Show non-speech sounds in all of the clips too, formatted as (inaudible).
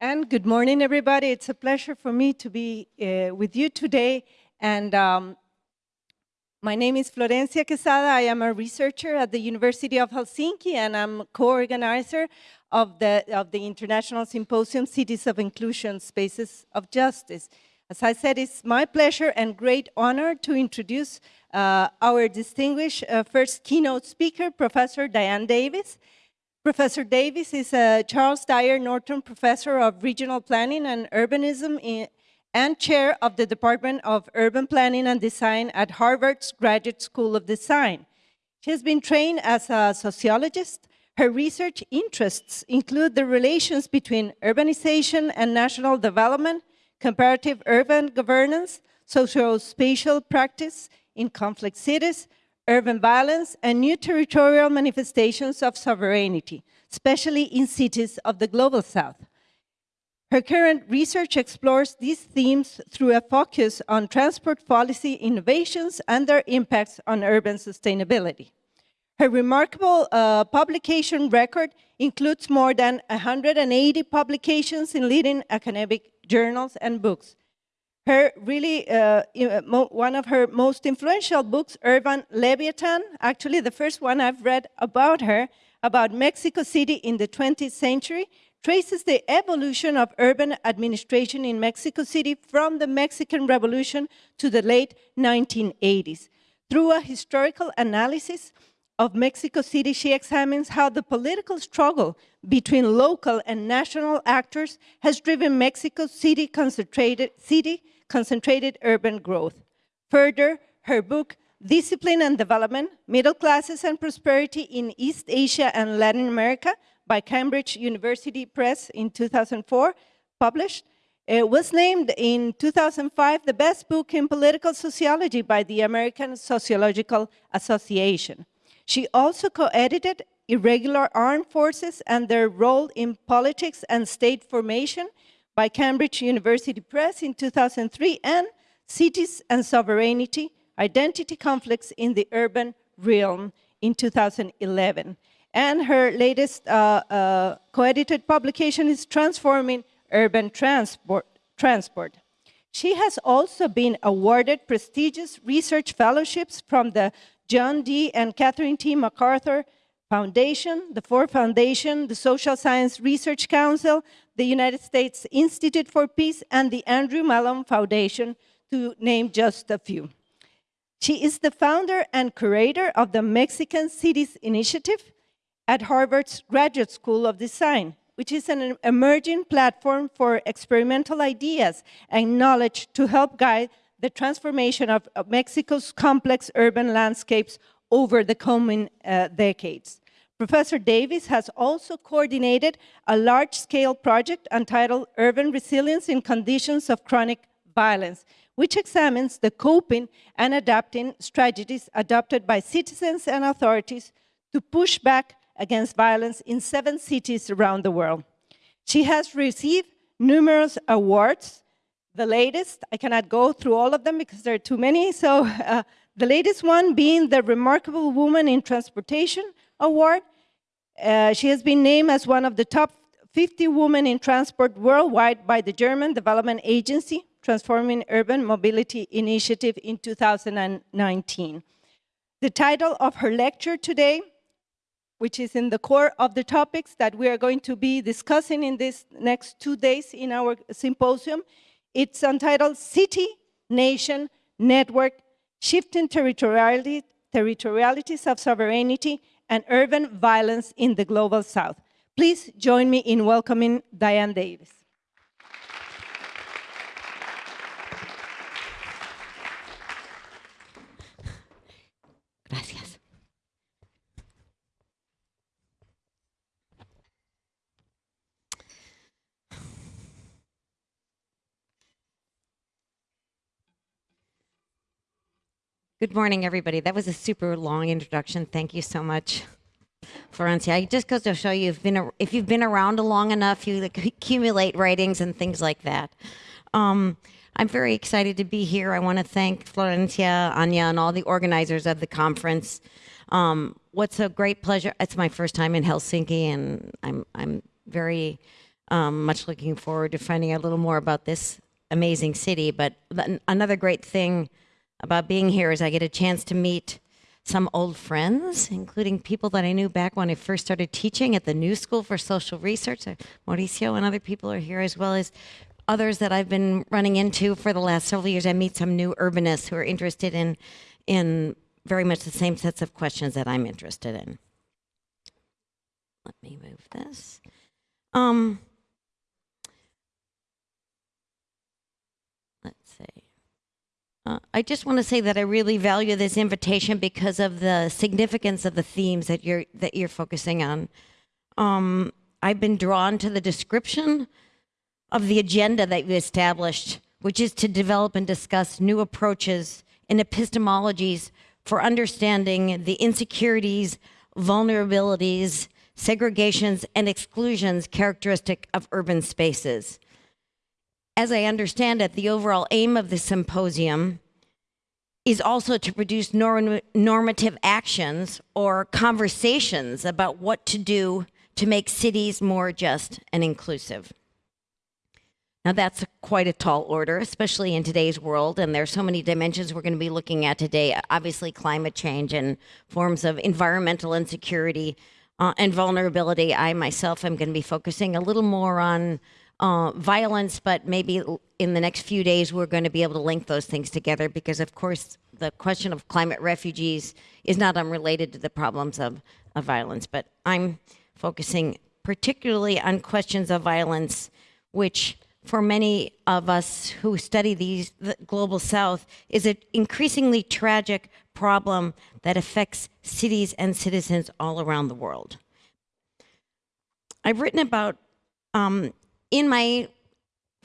And good morning, everybody. It's a pleasure for me to be uh, with you today. And um, my name is Florencia Quesada. I am a researcher at the University of Helsinki, and I'm co-organizer of the, of the International Symposium, Cities of Inclusion, Spaces of Justice. As I said, it's my pleasure and great honor to introduce uh, our distinguished uh, first keynote speaker, Professor Diane Davis. Professor Davis is a Charles Dyer Norton Professor of Regional Planning and Urbanism in, and Chair of the Department of Urban Planning and Design at Harvard's Graduate School of Design. She has been trained as a sociologist. Her research interests include the relations between urbanization and national development, comparative urban governance, socio-spatial practice in conflict cities, urban violence, and new territorial manifestations of sovereignty, especially in cities of the Global South. Her current research explores these themes through a focus on transport policy innovations and their impacts on urban sustainability. Her remarkable uh, publication record includes more than 180 publications in leading academic journals and books, her really, uh, one of her most influential books, Urban Leviathan, actually the first one I've read about her, about Mexico City in the 20th century, traces the evolution of urban administration in Mexico City from the Mexican Revolution to the late 1980s. Through a historical analysis of Mexico City, she examines how the political struggle between local and national actors has driven Mexico City concentrated city concentrated urban growth. Further, her book, Discipline and Development, Middle Classes and Prosperity in East Asia and Latin America by Cambridge University Press in 2004, published, it was named in 2005 the best book in political sociology by the American Sociological Association. She also co-edited Irregular Armed Forces and Their Role in Politics and State Formation by Cambridge University Press in 2003 and Cities and Sovereignty, Identity Conflicts in the Urban Realm in 2011. And her latest uh, uh, co-edited publication is Transforming Urban Transport, Transport. She has also been awarded prestigious research fellowships from the John D. and Catherine T. MacArthur Foundation, the Ford Foundation, the Social Science Research Council, the United States Institute for Peace, and the Andrew Mellon Foundation, to name just a few. She is the founder and curator of the Mexican Cities Initiative at Harvard's Graduate School of Design, which is an emerging platform for experimental ideas and knowledge to help guide the transformation of Mexico's complex urban landscapes over the coming uh, decades. Professor Davis has also coordinated a large-scale project entitled Urban Resilience in Conditions of Chronic Violence, which examines the coping and adapting strategies adopted by citizens and authorities to push back against violence in seven cities around the world. She has received numerous awards. The latest, I cannot go through all of them because there are too many, so (laughs) uh, the latest one being the Remarkable Woman in Transportation Award. Uh, she has been named as one of the top 50 women in transport worldwide by the German Development Agency, Transforming Urban Mobility Initiative in 2019. The title of her lecture today, which is in the core of the topics that we are going to be discussing in these next two days in our symposium, it's entitled City, Nation, Network, shifting territoriality, territorialities of sovereignty and urban violence in the Global South. Please join me in welcoming Diane Davis. Good morning, everybody. That was a super long introduction. Thank you so much, Florencia. It just goes to show you, if, been, if you've been around long enough, you (laughs) accumulate writings and things like that. Um, I'm very excited to be here. I want to thank Florencia, Anya, and all the organizers of the conference. Um, what's a great pleasure. It's my first time in Helsinki, and I'm, I'm very Um, much looking forward to finding out a little more about this amazing city. But another great thing about being here is I get a chance to meet some old friends, including people that I knew back when I first started teaching at the New School for Social Research. Mauricio and other people are here, as well as others that I've been running into for the last several years. I meet some new urbanists who are interested in in very much the same sets of questions that I'm interested in. Let me move this. Um, let's see. Uh, I just want to say that I really value this invitation because of the significance of the themes that you're that you're focusing on. Um, I've been drawn to the description of the agenda that you established, which is to develop and discuss new approaches and epistemologies for understanding the insecurities, vulnerabilities, segregations, and exclusions characteristic of urban spaces. As I understand it, the overall aim of the symposium is also to produce norm- normative actions or conversations about what to do to make cities more just and inclusive. Now, that's quite a tall order, especially in today's world. And there's so many dimensions we're going to be looking at today. Obviously, climate change and forms of environmental insecurity uh, and vulnerability. I myself am going to be focusing a little more on uh, violence, but maybe in the next few days we're going to be able to link those things together because, of course, the question of climate refugees is not unrelated to the problems of, of violence. But I'm focusing particularly on questions of violence, which for many of us who study these the global south is an increasingly tragic problem that affects cities and citizens all around the world i've written about um, in my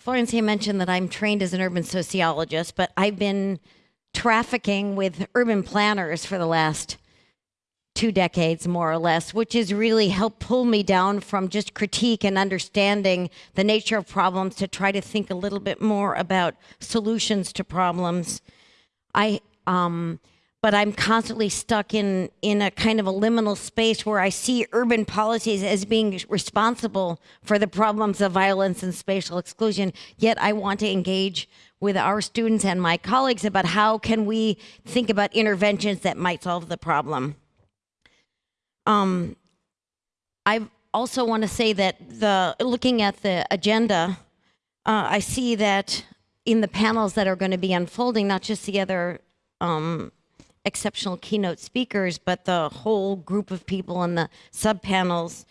florencia mentioned that i'm trained as an urban sociologist but i've been trafficking with urban planners for the last two decades, more or less, which has really helped pull me down from just critique and understanding the nature of problems to try to think a little bit more about solutions to problems. I, um, but I'm constantly stuck in in a kind of a liminal space where I see urban policies as being responsible for the problems of violence and spatial exclusion. Yet I want to engage with our students and my colleagues about how can we think about interventions that might solve the problem. Um, I also want to say that the looking at the agenda, uh, I see that in the panels that are going to be unfolding, not just the other um, exceptional keynote speakers, but the whole group of people in the sub panels,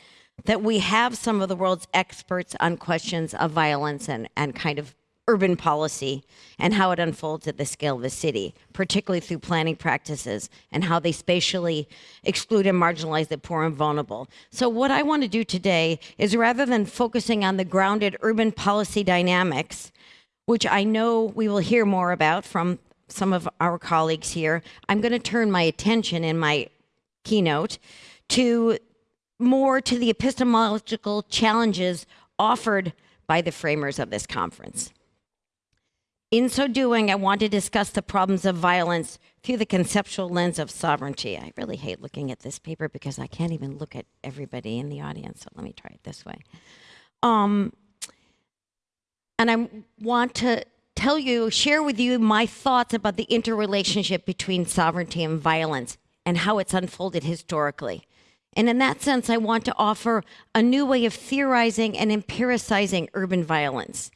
that we have some of the world's experts on questions of violence and, and kind of urban policy and how it unfolds at the scale of the city, particularly through planning practices and how they spatially exclude and marginalize the poor and vulnerable. So, what I want to do today is rather than focusing on the grounded urban policy dynamics, which I know we will hear more about from some of our colleagues here, I'm going to turn my attention in my keynote to more to the epistemological challenges offered by the framers of this conference. In so doing, I want to discuss the problems of violence through the conceptual lens of sovereignty. I really hate looking at this paper because I can't even look at everybody in the audience. So let me try it this way. Um, and I want to tell you, share with you my thoughts about the interrelationship between sovereignty and violence and how it's unfolded historically. And in that sense, I want to offer a new way of theorizing and empiricizing urban violence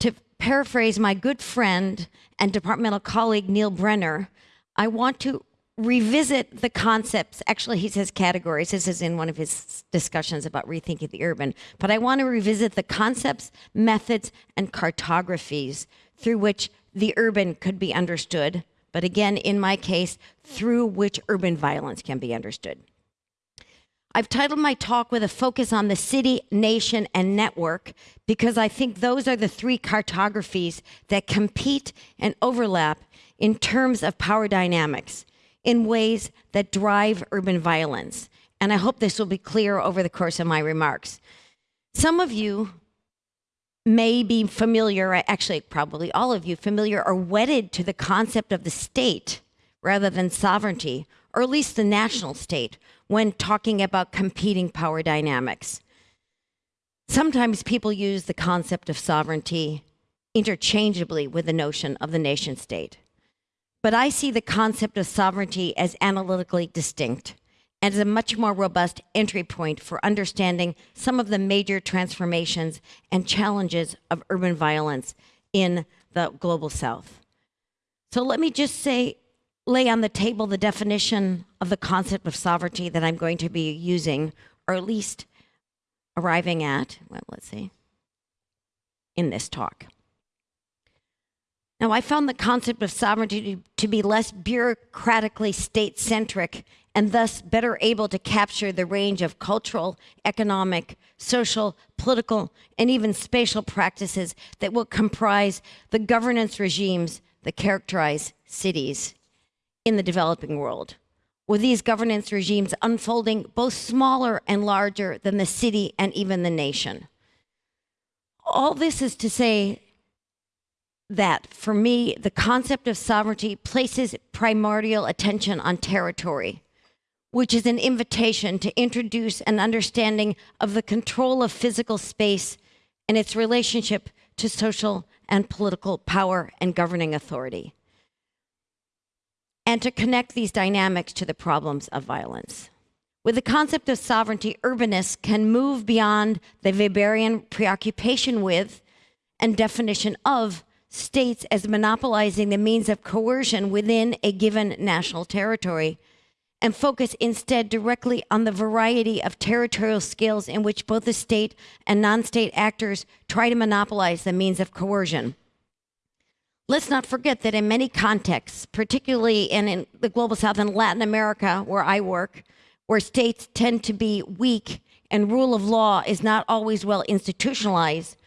To paraphrase my good friend and departmental colleague Neil Brenner, I want to revisit the concepts. Actually, he says categories. This is in one of his discussions about rethinking the urban. But I want to revisit the concepts, methods, and cartographies through which the urban could be understood. But again, in my case, through which urban violence can be understood. I've titled my talk with a focus on the city, nation, and network because I think those are the three cartographies that compete and overlap in terms of power dynamics in ways that drive urban violence. And I hope this will be clear over the course of my remarks. Some of you may be familiar, actually, probably all of you, familiar or wedded to the concept of the state rather than sovereignty, or at least the national state, when talking about competing power dynamics. Sometimes people use the concept of sovereignty interchangeably with the notion of the nation state. But I see the concept of sovereignty as analytically distinct and as a much more robust entry point for understanding some of the major transformations and challenges of urban violence in the global south. So let me just say, lay on the table the definition of the concept of sovereignty that I'm going to be using, or at least arriving at, well, let's see, in this talk. Now, I found the concept of sovereignty to be less bureaucratically state centric and thus better able to capture the range of cultural, economic, social, political, and even spatial practices that will comprise the governance regimes that characterize cities in the developing world. With these governance regimes unfolding both smaller and larger than the city and even the nation. All this is to say that for me, the concept of sovereignty places primordial attention on territory, which is an invitation to introduce an understanding of the control of physical space and its relationship to social and political power and governing authority, and to connect these dynamics to the problems of violence. With the concept of sovereignty, urbanists can move beyond the Weberian preoccupation with and definition of states as monopolizing the means of coercion within a given national territory and focus instead directly on the variety of territorial scales in which both the state and non state actors try to monopolize the means of coercion. Let's not forget that in many contexts, particularly in, in, the global south and Latin America, where I work, where states tend to be weak and rule of law is not always well institutionalized,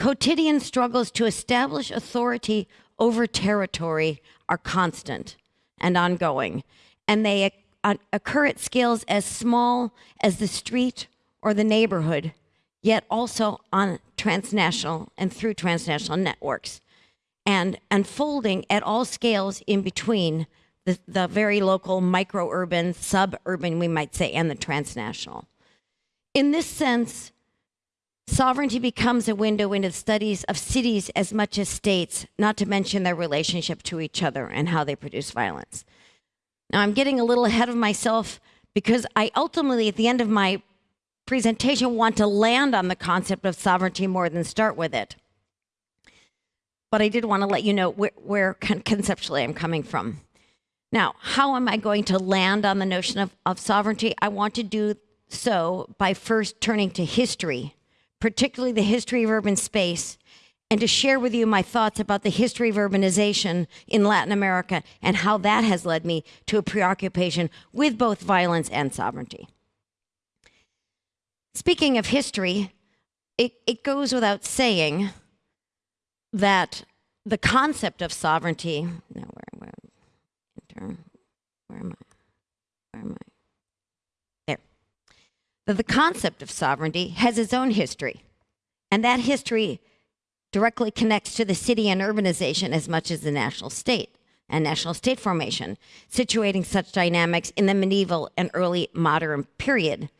quotidian struggles to establish authority over territory are constant and ongoing, and they uh, occur at scales as small as the street or the neighborhood, yet also on transnational and through transnational networks, and unfolding at all scales in between the, the very local micro-urban, suburban, we might say, and the transnational. In this sense, sovereignty becomes a window into the studies of cities as much as states, not to mention their relationship to each other and how they produce violence. Now, I'm getting a little ahead of myself because I ultimately, at the end of my presentation, want to land on the concept of sovereignty more than start with it. But I did want to let you know where, where conceptually I'm coming from. Now, how am I going to land on the notion of, of sovereignty? I want to do so by first turning to history, particularly the history of urban space, and to share with you my thoughts about the history of urbanization in Latin America and how that has led me to a preoccupation with both violence and sovereignty. Speaking of history, it, it goes without saying that the concept of sovereignty, no, where, where, where am I? Where am I? There. That the concept of sovereignty has its own history. And that history directly connects to the city and urbanization as much as the national state and national state formation, situating such dynamics in the medieval and early modern period.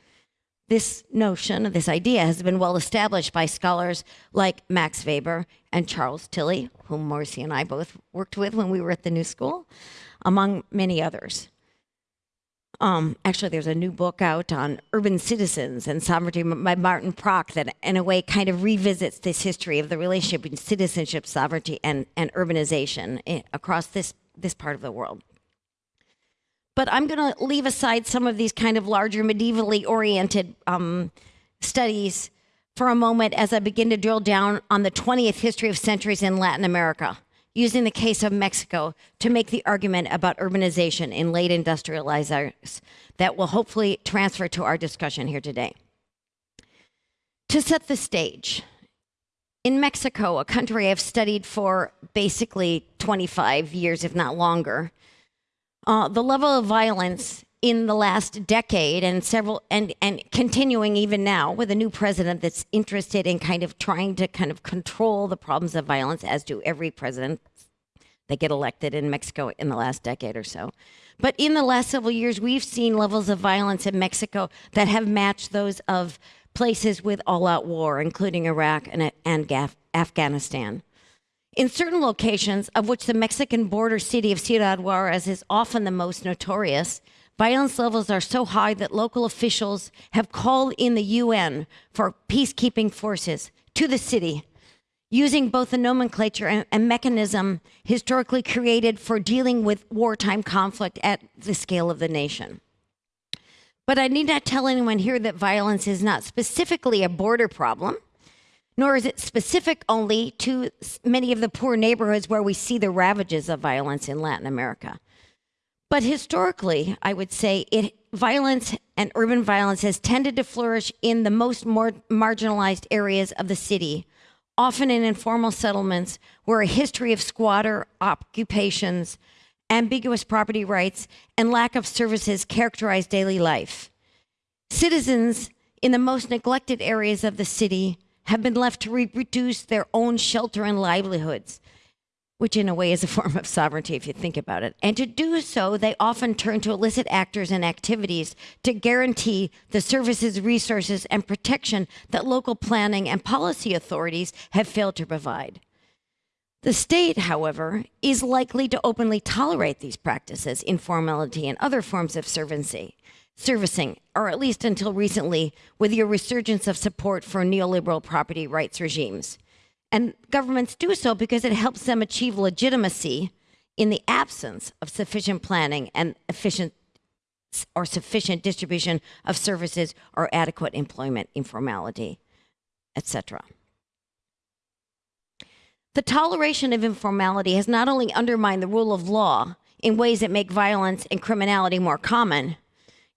This notion, this idea, has been well established by scholars like Max Weber and Charles Tilly, whom Marcy and I both worked with when we were at the New School, among many others. Um, actually, there's a new book out on urban citizens and sovereignty by Maarten Prak that, in a way, kind of revisits this history of the relationship between citizenship, sovereignty, and, and urbanization eh, across this, this part of the world. But I'm going to leave aside some of these kind of larger medievally oriented um, studies for a moment as I begin to drill down on the 20th history of centuries in Latin America using the case of Mexico to make the argument about urbanization in late industrializers that will hopefully transfer to our discussion here today. To set the stage, in Mexico, a country I've studied for basically 25 years, if not longer, uh, the level of violence in the last decade and several and and continuing even now with a new president that's interested in kind of trying to kind of control the problems of violence as do every president that get elected in Mexico in the last decade or so. But in the last several years, we've seen levels of violence in Mexico that have matched those of places with all out war, including Iraq and, and Afghanistan. In certain locations, of which the Mexican border city of Ciudad Juarez is often the most notorious, violence levels are so high that local officials have called in the UN for peacekeeping forces to the city using both the nomenclature and, and, mechanism historically created for dealing with wartime conflict at the scale of the nation. But I need not tell anyone here that violence is not specifically a border problem, nor is it specific only to many of the poor neighborhoods where we see the ravages of violence in Latin America. But historically, I would say it violence and urban violence has tended to flourish in the most marginalized areas of the city, often in informal settlements where a history of squatter occupations, ambiguous property rights, and lack of services characterize daily life. Citizens in the most neglected areas of the city have been left to reproduce their own shelter and livelihoods, which in a way is a (laughs) form of sovereignty if you think about it. And to do so, they often turn to illicit actors and activities to guarantee the services, resources, and protection that local planning and policy authorities have failed to provide. The state, however, is likely to openly tolerate these practices, informality, and other forms of servancy, servicing, or at least until recently, with your resurgence of support for neoliberal property rights regimes. And governments do so because it helps them achieve legitimacy in the absence of sufficient planning and efficient or sufficient distribution of services or adequate employment informality, etc. The toleration of informality has not only undermined the rule of law in ways that make violence and criminality more common,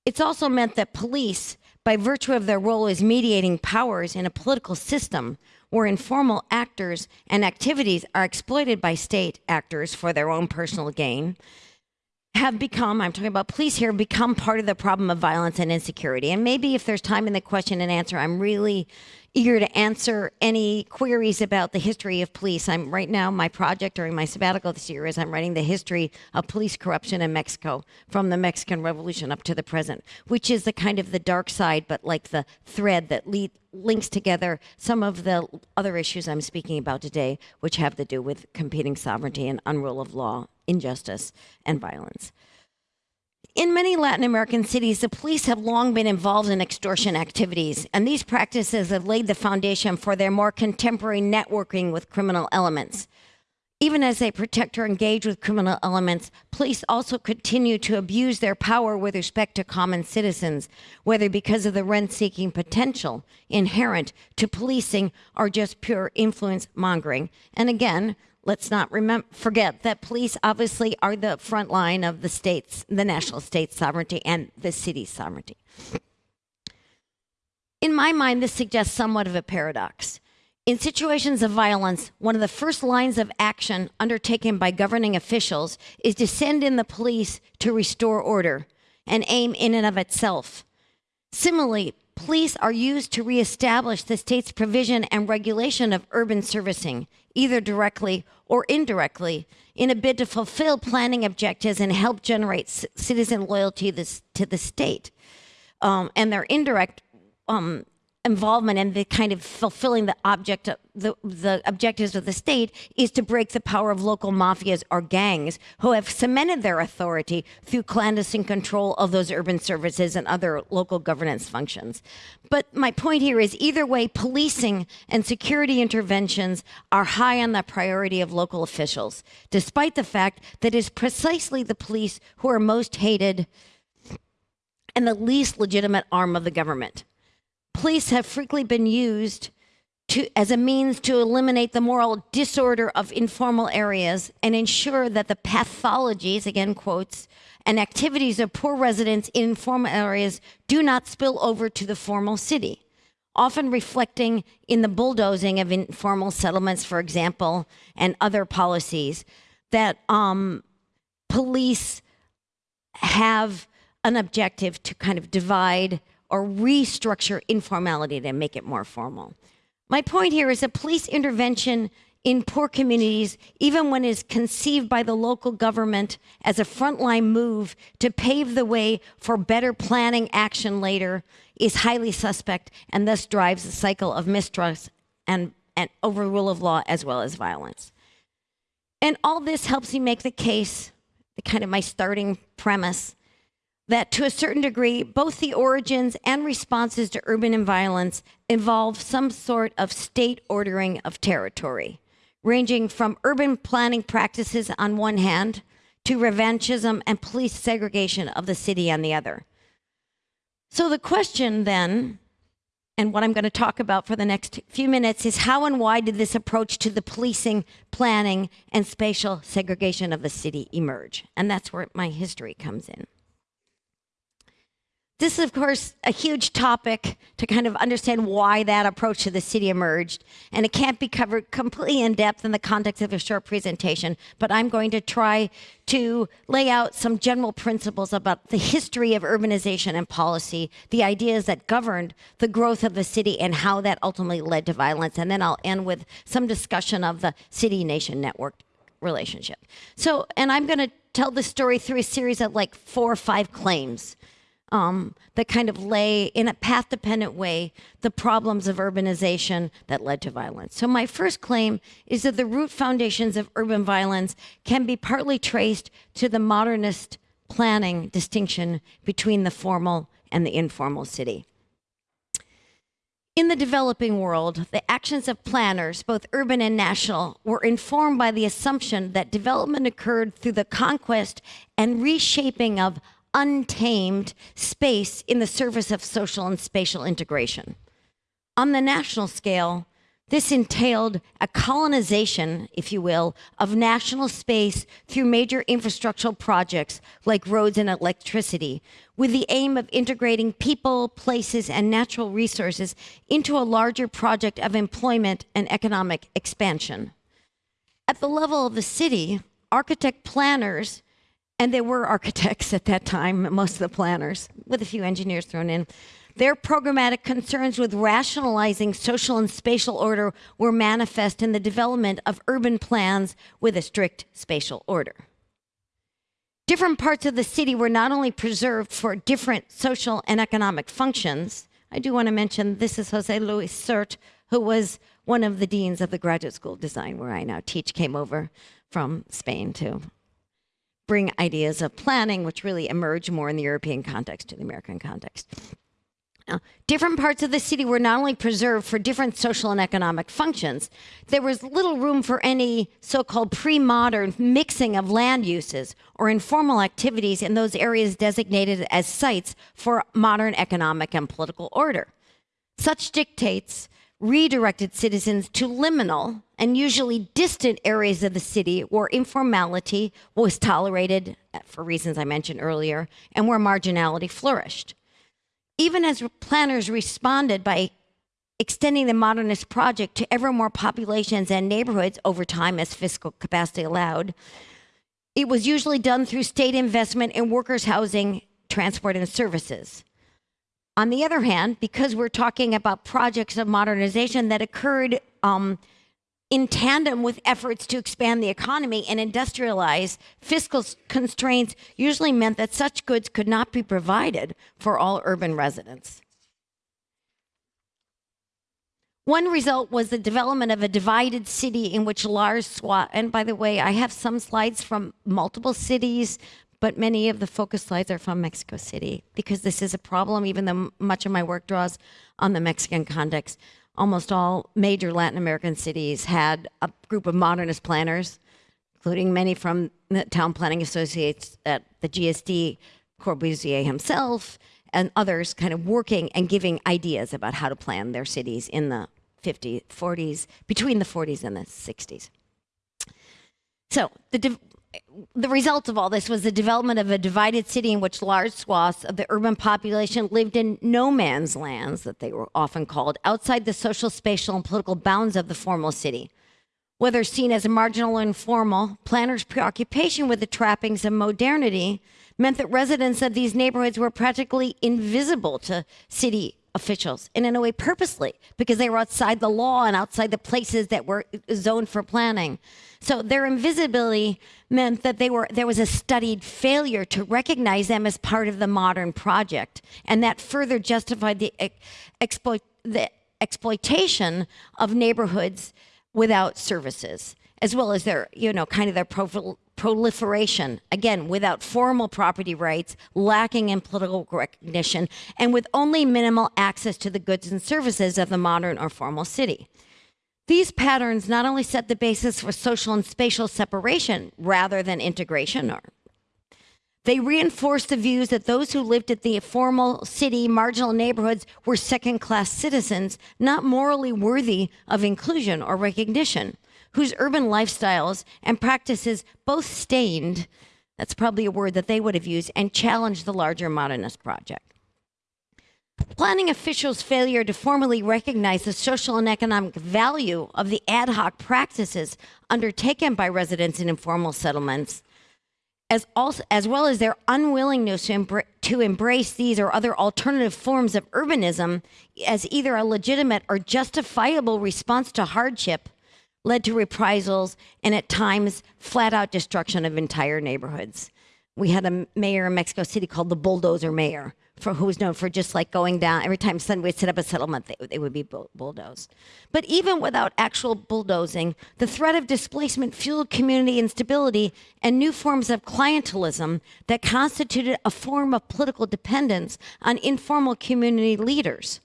it's also meant that police, by virtue of their role as mediating powers in a political system, where informal actors and activities are exploited by state actors for their own personal gain, have become, I'm talking about police here, become part of the problem of violence and insecurity. And maybe if there's time in the question and answer, I'm really eager to answer any queries about the history of police. I'm right now, my project during my sabbatical this year is I'm writing the history of police corruption in Mexico from the Mexican Revolution up to the present, which is the kind of the dark side, but like the thread that lead, links together some of the other issues I'm speaking about today, which have to do with competing sovereignty and unrule of law, injustice, and violence. In many Latin American cities, the police have long been involved in extortion activities, and these practices have laid the foundation for their more contemporary networking with criminal elements. Even as they protect or engage with criminal elements, police also continue to abuse their power with respect to common citizens, whether because of the rent seeking potential inherent to policing or just pure influence mongering. And again, let's not remember, forget that police obviously are the front line of the state's, the national state sovereignty and the city's sovereignty. In my mind, this suggests somewhat of a paradox. In situations of violence, one of the first lines of action undertaken by governing officials is to send in the police to restore order, an aim in and of itself. Similarly, police are used to reestablish the state's provision and regulation of urban servicing, either directly or indirectly, in a bid to fulfill planning objectives and help generate citizen loyalty to the state. Um, and their indirect um, involvement and the kind of fulfilling the object the, the objectives of the state is to break the power of local mafias or gangs who have cemented their authority through clandestine control of those urban services and other local governance functions. But my point here is either way, policing and security interventions are high on the priority of local officials, despite the fact that it is precisely the police who are most hated and the least legitimate arm of the government police have frequently been used to, as a means to eliminate the moral disorder of informal areas and ensure that the pathologies, again quotes, and activities of poor residents in informal areas do not spill over to the formal city, often reflecting in the bulldozing of informal settlements, for example, and other policies that um, police have an objective to kind of divide or restructure informality to make it more formal. My point here is that police intervention in poor communities, even when it is conceived by the local government as a frontline move to pave the way for better planning action later, is highly suspect and thus drives a cycle of mistrust and, and over rule of law as well as violence. And all this helps me make the case, the kind of my starting premise, that to a certain degree, both the origins and responses to urban violence involve some sort of state ordering of territory, ranging from urban planning practices on one hand to revanchism and police segregation of the city on the other. So the question then, and what I'm going to talk about for the next few minutes, is how and why did this approach to the policing, planning, and spatial segregation of the city emerge? And that's where my history comes in. This is, of course, a huge topic to kind of understand why that approach to the city emerged. And it can't be covered completely in depth in the context of a short presentation, but I'm going to try to lay out some general principles about the history of urbanization and policy, the ideas that governed the growth of the city, and how that ultimately led to violence. And then I'll end with some discussion of the city nation network relationship. So, and I'm going to tell the story through a series of like four or five claims um, that kind of lay in a path dependent way the problems of urbanization that led to violence. So, my first claim is that the root foundations of urban violence can be partly traced to the modernist planning distinction between the formal and the informal city. In the developing world, the actions of planners, both urban and national, were informed by the assumption that development occurred through the conquest and reshaping of untamed space in the service of social and spatial integration. On the national scale, this entailed a colonization, if you will, of national space through major infrastructural projects like roads and electricity, with the aim of integrating people, places, and natural resources into a larger project of employment and economic expansion. At the level of the city, architect planners and there were architects at that time, most of the planners, with a few engineers thrown in. Their programmatic concerns with rationalizing social and spatial order were manifest in the development of urban plans with a strict spatial order. Different parts of the city were not only preserved for different social and economic functions. I do want to mention this is Jose Luis Sert, who was one of the deans of the Graduate School of Design, where I now teach, came over from Spain to bring ideas of planning, which really emerge more in the European context to the American context. Now, different parts of the city were not only preserved for different social and economic functions, there was little room for any so called pre modern mixing of land uses or informal activities in those areas designated as sites for modern economic and political order. Such dictates redirected citizens to liminal and usually distant areas of the city where informality was tolerated uh, for reasons I mentioned earlier and where marginality flourished. Even as planners responded by extending the modernist project to ever more populations and neighborhoods over time as fiscal capacity allowed, it was usually done through state investment in workers' housing, transport, and services. On the other hand, because we're talking about projects of modernization that occurred um, in tandem with efforts to expand the economy and industrialize, fiscal constraints usually meant that such goods could not be provided for all urban residents. One result was the development of a divided city in which large swath, and by the way, I have some slides from multiple cities, but many of the focus slides are from Mexico City because this is a problem, even though much of my work draws on the Mexican context. Almost all major Latin American cities had a group of modernist planners, including many from the town planning associates at the GSD, Corbusier himself, and others kind of working and giving ideas about how to plan their cities in the 50s, 40s, between the 40s and the 60s. So the the result of all this was the development of a divided city in which large swaths of the urban population lived in no man's lands, that they were often called, outside the social, spatial, and political bounds of the formal city. Whether seen as marginal or informal, planners' preoccupation with the trappings of modernity meant that residents of these neighborhoods were practically invisible to city officials, and in a way purposely, because they were outside the law and outside the places that were zoned for planning. So their invisibility meant that they were there was a studied failure to recognize them as part of the modern project, and that further justified the exploit the exploitation of neighborhoods without services, as well as their you know kind of their proliferation, again, without formal property rights, lacking in political recognition, and with only minimal access to the goods and services of the modern or formal city. These patterns not only set the basis for social and spatial separation rather than integration, or they reinforced the views that those who lived at the formal city marginal neighborhoods were second class citizens, not morally worthy of inclusion or recognition whose urban lifestyles and practices both stained, that's probably a word that they would have used, and challenged the larger modernist project. Planning officials' failure to formally recognize the social and economic value of the ad hoc practices undertaken by residents in informal settlements, as, also, as well as their unwillingness to, embra- to embrace these or other alternative forms of urbanism as either a legitimate or justifiable response to hardship, led to reprisals and at times flat out destruction of entire neighborhoods. We had a mayor in Mexico City called the bulldozer mayor, for who was known for just like going down every time someone would set up a settlement, they, they would be bull- bulldozed. But even without actual bulldozing, the threat of displacement fueled community instability and new forms of clientelism that constituted a form of political dependence on informal community leaders.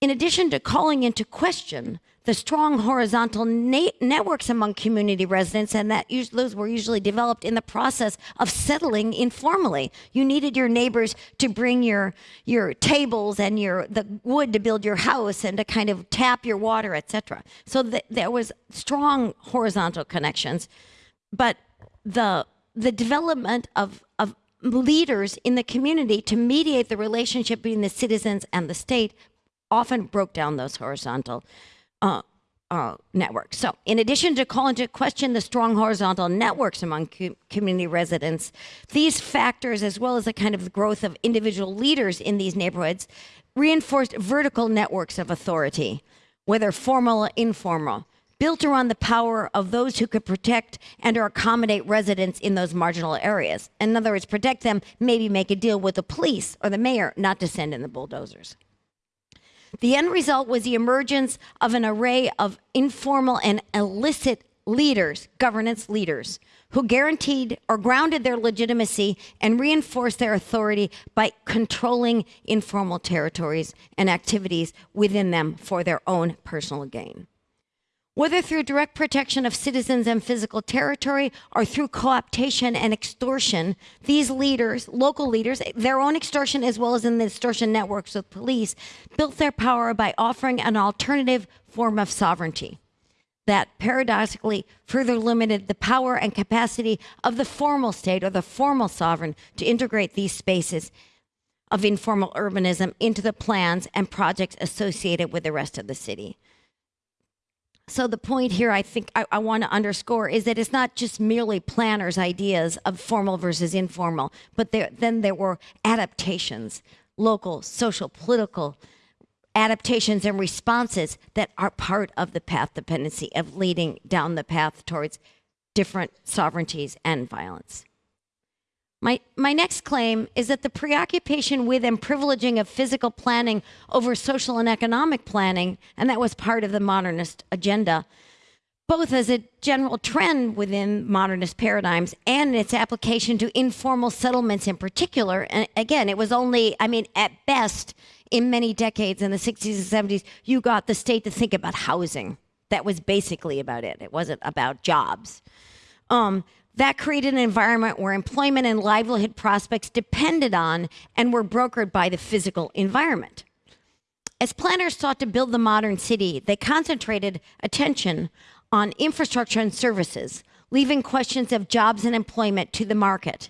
In addition to calling into question the strong horizontal networks among community residents, and that those were usually developed in the process of settling informally. You needed your neighbors to bring your your tables and your the wood to build your house and to kind of tap your water, etc. So th- there was strong horizontal connections, but the the development of of leaders in the community to mediate the relationship between the citizens and the state often broke down those horizontal uh, uh, networks. So, in addition to calling into question the strong horizontal networks among co- community residents, these factors, as well as the kind of growth of individual leaders in these neighborhoods, reinforced vertical networks of authority, whether formal or informal, built around the power of those who could protect and or accommodate residents in those marginal areas. In other words, protect them, maybe make a deal with the police or the mayor not to send in the bulldozers. The end result was the emergence of an array of informal and illicit leaders, governance leaders, who guaranteed or grounded their legitimacy and reinforced their authority by controlling informal territories and activities within them for their own personal gain. Whether through direct protection of citizens and physical territory or through cooptation and extortion, these leaders, local leaders, their own extortion as well as in the extortion networks with police, built their power by offering an alternative form of sovereignty that paradoxically further limited the power and capacity of the formal state or the formal sovereign to integrate these spaces of informal urbanism into the plans and projects associated with the rest of the city. So the point here, I think I, I want to underscore is that it's not just merely planners' ideas of formal versus informal, but there, then there were adaptations, local, social, political adaptations and responses that are part of the path dependency of leading down the path towards different sovereignties and violence. My, my next claim is that the preoccupation with and privileging of physical planning over social and economic planning, and that was part of the modernist agenda, both as a general trend within modernist paradigms and its application to informal settlements in particular. And again, it was only, I mean, at best, in many decades in the 60s and 70s, you got the state to think about housing. That was basically about it. It wasn't about jobs. Um, that created an environment where employment and livelihood prospects depended on and were brokered by the physical environment. As planners sought to build the modern city, they concentrated attention on infrastructure and services, leaving questions of jobs and employment to the market.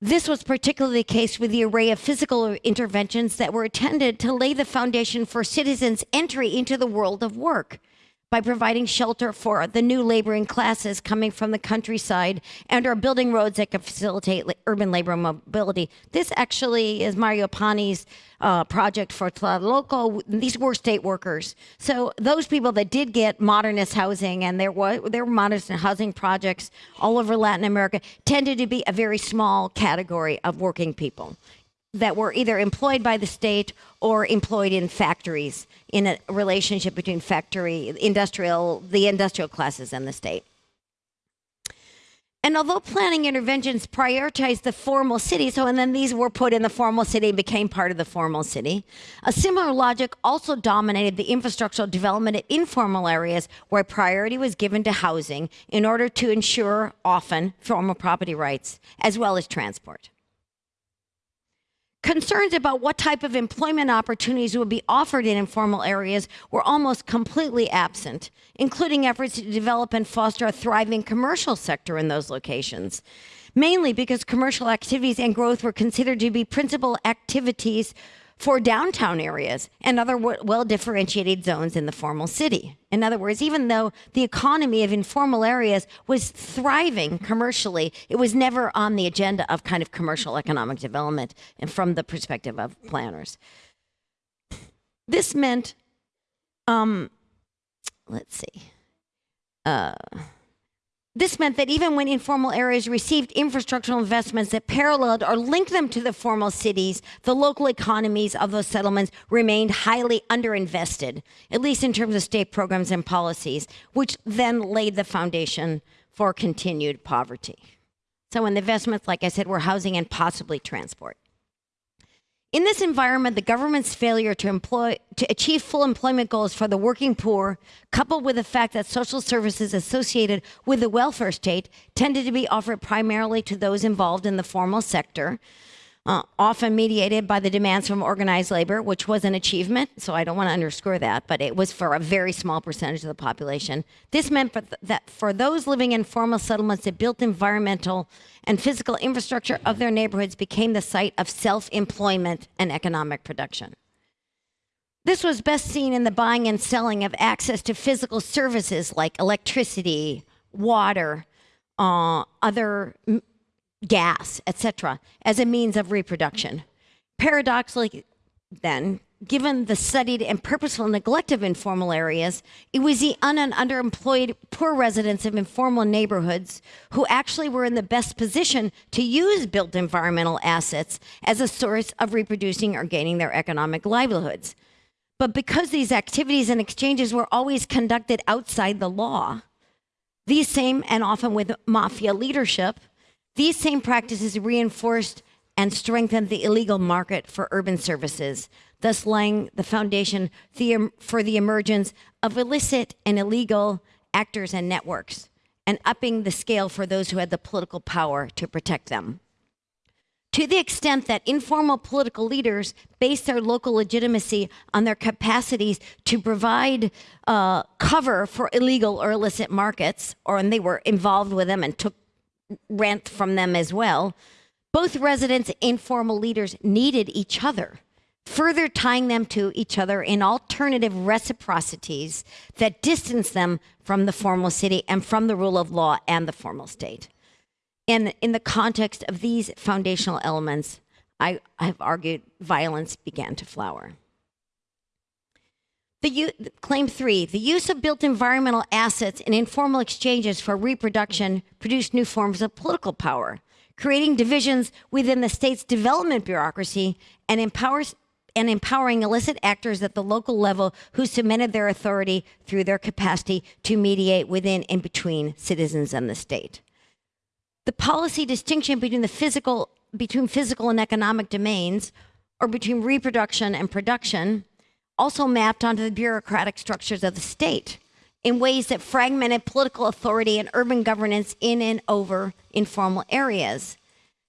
This was particularly the case with the array of physical interventions that were intended to lay the foundation for citizens' entry into the world of work by providing shelter for the new laboring classes coming from the countryside and are building roads that can facilitate urban labor mobility. This actually is Mario Pani's uh, project for Tlatelolco. These were state workers. So those people that did get modernist housing and there were, there were modernist housing projects all over Latin America tended to be a very small category of working people that were either employed by the state or employed in factories in a relationship between factory industrial the industrial classes and the state and although planning interventions prioritized the formal city, so and then these were put in the formal city and became part of the formal city, a similar logic also dominated the infrastructural development of informal areas where priority was given to housing in order to ensure often formal property rights as well as transport. Concerns about what type of employment opportunities would be offered in informal areas were almost completely absent, including efforts to develop and foster a thriving commercial sector in those locations. Mainly because commercial activities and growth were considered to be principal activities for downtown areas and other well differentiated zones in the formal city. In other words, even though the economy of informal areas was thriving commercially, it was never on the agenda of kind of commercial economic development and from the perspective of planners. This meant, um, let's see. Uh, this meant that even when informal areas received infrastructural investments that paralleled or linked them to the formal cities, the local economies of those settlements remained highly underinvested, at least in terms of state programs and policies, which then laid the foundation for continued poverty. So, when the investments, like I said, were housing and possibly transport. In this environment, the government's failure to employ to achieve full employment goals for the working poor, coupled with the fact that social services associated with the welfare state tended to be offered primarily to those involved in the formal sector, uh, often mediated by the demands from organized labor, which was an achievement. So I don't want to underscore that, but it was for a very small percentage of the population. This meant for th- that for those living in formal settlements, the built environmental and physical infrastructure of their neighborhoods became the site of self employment and economic production. This was best seen in the buying and selling of access to physical services like electricity, water, uh, other gas, etc., as a means of reproduction. Paradoxically, then, given the studied and purposeful neglect of informal areas, it was the un- and underemployed poor residents of informal neighborhoods who actually were in the best position to use built environmental assets as a source of reproducing or gaining their economic livelihoods. But because these activities and exchanges were always conducted outside the law, these same and often with mafia leadership, these same practices reinforced and strengthened the illegal market for urban services, thus laying the foundation for the emergence of illicit and illegal actors and networks, and upping the scale for those who had the political power to protect them. To the extent that informal political leaders base their local legitimacy on their capacities to provide uh, cover for illegal or illicit markets, or and they were involved with them and took rent from them as well. Both residents and formal leaders needed each other, further tying them to each other in alternative reciprocities that distance them from the formal city and from the rule of law and the formal state. And in the context of these foundational elements, I, have argued violence began to flower. The claim three, the use of built environmental assets in informal exchanges for reproduction produced new forms of political power, creating divisions within the state's development bureaucracy and empowers and empowering illicit actors at the local level who cemented their authority through their capacity to mediate within and between citizens and the state. The policy distinction between the physical between physical and economic domains or between reproduction and production also mapped onto the bureaucratic structures of the state in ways that fragmented political authority and urban governance in and over informal areas.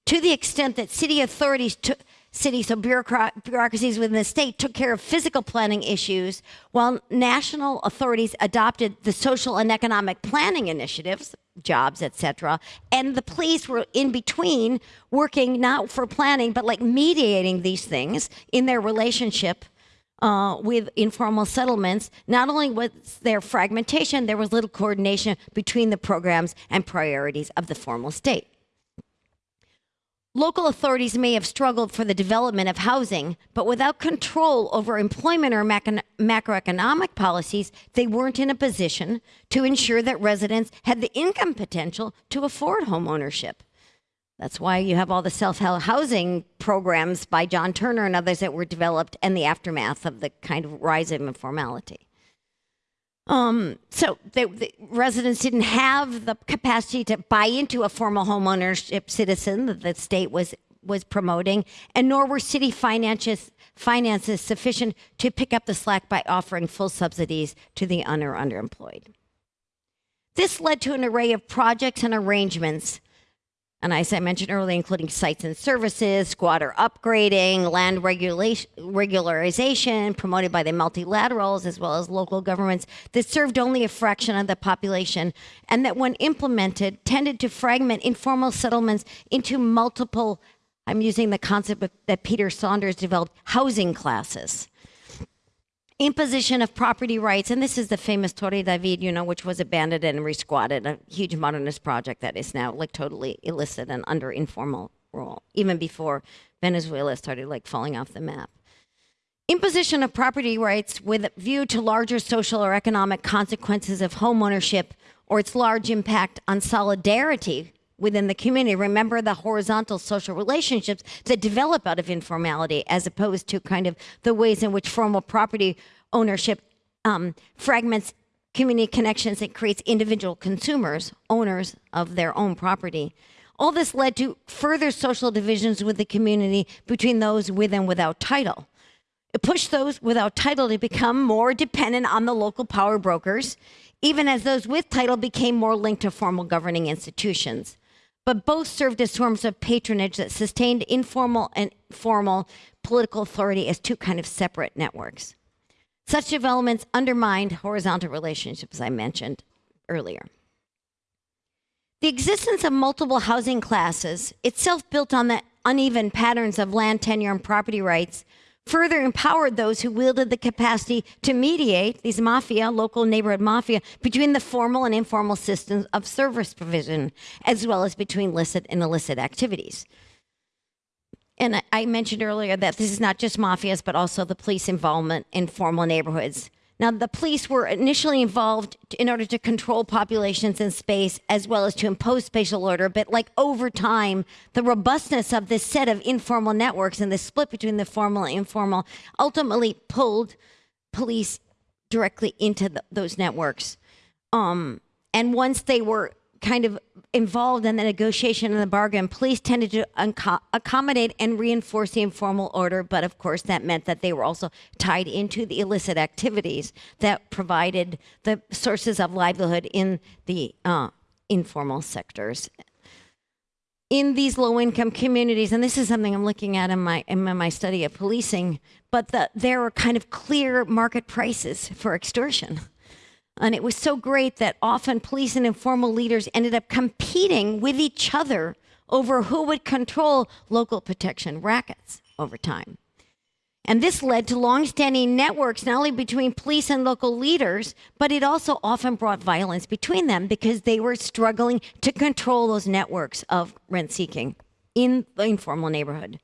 To the extent that city authorities took cities, so bureaucrat, bureaucracies within the state took care of physical planning issues, while national authorities adopted the social and economic planning initiatives, jobs, etc., and the police were in between working not for planning, but like mediating these things in their relationship uh, with informal settlements, not only was there fragmentation, there was little coordination between the programs and priorities of the formal state. Local authorities may have struggled for the development of housing, but without control over employment or macro- macroeconomic policies, they weren't in a position to ensure that residents had the income potential to afford home ownership. That's why you have all the self help housing programs by John Turner and others that were developed and the aftermath of the kind of rise of informality. Um, so the, the residents didn't have the capacity to buy into a formal homeownership citizen that the state was was promoting, and nor were city finances finances sufficient to pick up the slack by offering full subsidies to the un or underemployed. This led to an array of projects and arrangements and as I mentioned earlier, including sites and services, squatter upgrading, land regulation, regularization promoted by the multilaterals as well as local governments that served only a fraction of the population and that when implemented tended to fragment informal settlements into multiple, I'm using the concept that Peter Saunders developed, housing classes imposition of property rights, and this is the famous Torre David, you know, which was abandoned and resquatted, a huge modernist project that is now like totally illicit and under informal rule, even before Venezuela started like falling off the map. Imposition of property rights with a view to larger social or economic consequences of homeownership or its large impact on solidarity within the community. Remember the horizontal social relationships that develop out of informality as opposed to kind of the ways in which formal property ownership um, fragments community connections and creates individual consumers, owners of their own property. All this led to further social divisions with the community between those with and without title. It pushed those without title to become more dependent on the local power brokers, even as those with title became more linked to formal governing institutions but both served as forms of patronage that sustained informal and formal political authority as two kind of separate networks. Such developments undermined horizontal relationships I mentioned earlier. The existence of multiple housing classes, itself built on the uneven patterns of land tenure and property rights, further empowered those who wielded the capacity to mediate these mafia, local neighborhood mafia, between the formal and informal systems of service provision, as well as between licit and illicit activities. And I mentioned earlier that this is not just mafias, but also the police involvement in formal neighborhoods. Now, the police were initially involved in order to control populations in space as well as to impose spatial order, but like over time, the robustness of this set of informal networks and the split between the formal and informal ultimately pulled police directly into the, those networks. Um, and once they were kind of involved in the negotiation and the bargain, police tended to accommodate and reinforce the informal order, but of course that meant that they were also tied into the illicit activities that provided the sources of livelihood in the uh, informal sectors. In these low-income communities, and this is something I'm looking at in my in my study of policing, but the, there are kind of clear market prices for extortion. And it was so great that often police and informal leaders ended up competing with each other over who would control local protection rackets over time. And this led to longstanding networks, not only between police and local leaders, but it also often brought violence between them because they were struggling to control those networks of rent seeking in the informal neighborhood.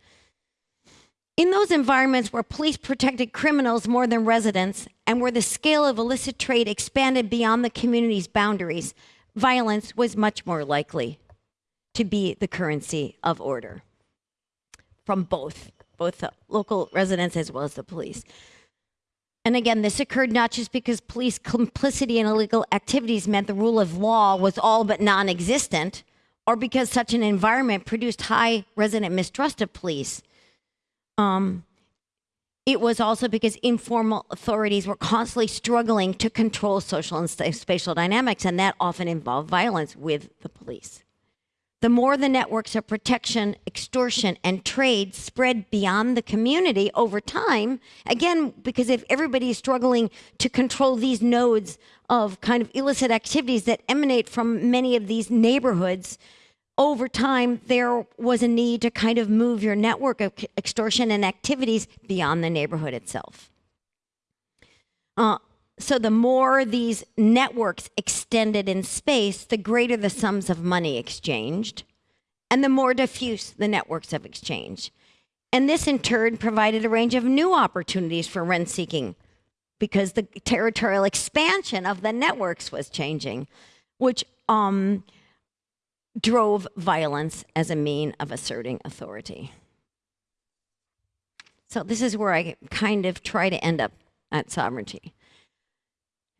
In those environments where police protected criminals more than residents and where the scale of illicit trade expanded beyond the community's boundaries, violence was much more likely to be the currency of order from both, both the local residents as well as the police. And again, this occurred not just because police complicity in illegal activities meant the rule of law was all but non existent, or because such an environment produced high resident mistrust of police um, it was also because informal authorities were constantly struggling to control social and spatial dynamics, and that often involved violence with the police. The more the networks of protection, extortion, and trade spread beyond the community over time, again, because if everybody is struggling to control these nodes of kind of illicit activities that emanate from many of these neighborhoods, over time, there was a need to kind of move your network of extortion and activities beyond the neighborhood itself. Uh, so the more these networks extended in space, the greater the sums of money exchanged, and the more diffuse the networks of exchange. And this in turn provided a range of new opportunities for rent seeking because the territorial expansion of the networks was changing, which um, drove violence as a mean of asserting authority. So this is where I kind of try to end up at sovereignty.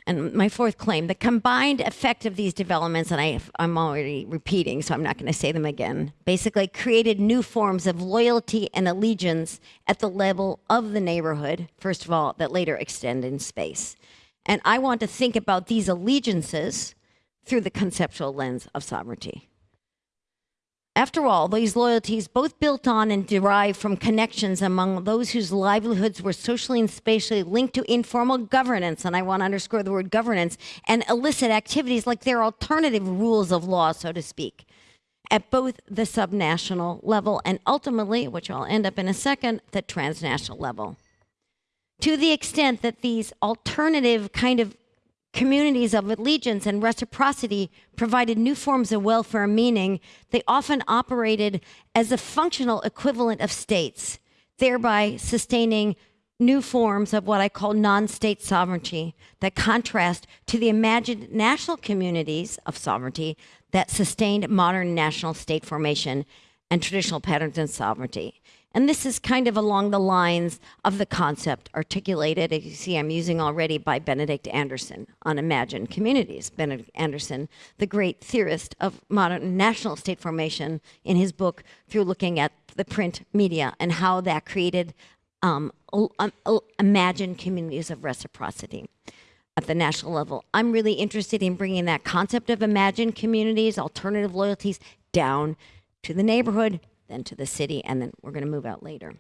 And my fourth claim, the combined effect of these developments, and I, I'm already repeating, so I'm not going to say them again, basically created new forms of loyalty and allegiance at the level of the neighborhood, first of all, that later extend in space. And I want to think about these allegiances through the conceptual lens of sovereignty. After all, these loyalties both built on and derived from connections among those whose livelihoods were socially and spatially linked to informal governance, and I want to underscore the word governance, and illicit activities like their alternative rules of law, so to speak, at both the subnational level and ultimately, which I'll end up in a second, the transnational level. To the extent that these alternative kind of communities of allegiance and reciprocity provided new forms of welfare meaning, they often operated as a functional equivalent of states, thereby sustaining new forms of what I call non state sovereignty that contrast to the imagined national communities of sovereignty that sustained modern national state formation and traditional patterns of sovereignty. And this is kind of along the lines of the concept articulated, as you see, I'm using already by Benedict Anderson on imagined communities. Benedict Anderson, the great theorist of modern national state formation, in his book, through looking at the print media and how that created um, imagined communities of reciprocity at the national level. I'm really interested in bringing that concept of imagined communities, alternative loyalties, down to the neighborhood, then to the city, and then we're going to move out later.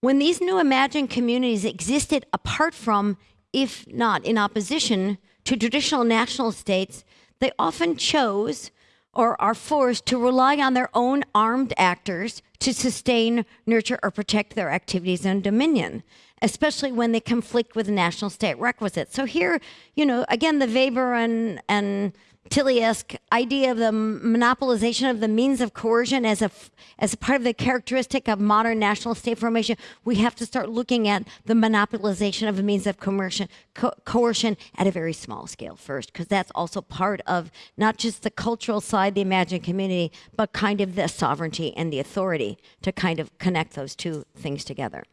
When these new imagined communities existed apart from, if not in opposition to traditional national states, they often chose or are forced to rely on their own armed actors to sustain, nurture, or protect their activities and dominion, especially when they conflict with national state requisites. So here, you know, again, the Weber and, and Tilly-esque idea of the monopolization of the means of coercion as a as a part of the characteristic of modern national state formation, we have to start looking at the monopolization of the means of coercion, co coercion at a very small scale first, because that's also part of not just the cultural side, the imagined community, but kind of the sovereignty and the authority to kind of connect those two things together.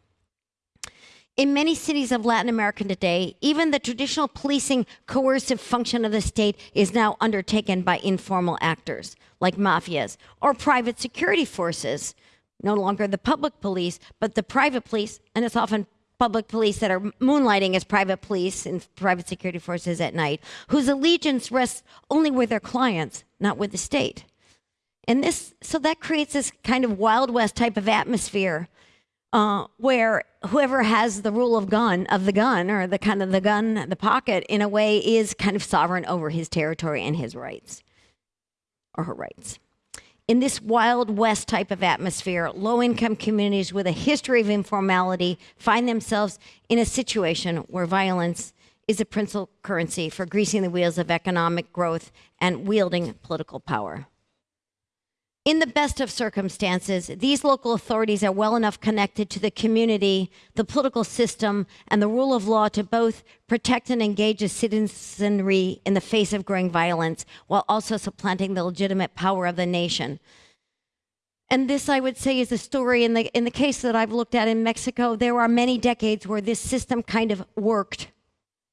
In many cities of Latin America today, even the traditional policing coercive function of the state is now undertaken by informal actors like mafias or private security forces, no longer the public police, but the private police, and it's often public police that are moonlighting as private police and private security forces at night, whose allegiance rests only with their clients, not with the state. And this, so that creates this kind of Wild West type of atmosphere uh, where whoever has the rule of gun of the gun or the kind of the gun the pocket in a way is kind of sovereign over his territory and his rights or her rights. In this wild west type of atmosphere low income communities with a history of informality find themselves in a situation where violence is a principal currency for greasing the wheels of economic growth and wielding political power in the best of circumstances, these local authorities are well enough connected to the community, the political system, and the rule of law to both protect and engage a citizenry in the face of growing violence while also supplanting the legitimate power of the nation. And this, I would say, is a story in the, in the case that I've looked at in Mexico. There are many decades where this system kind of worked,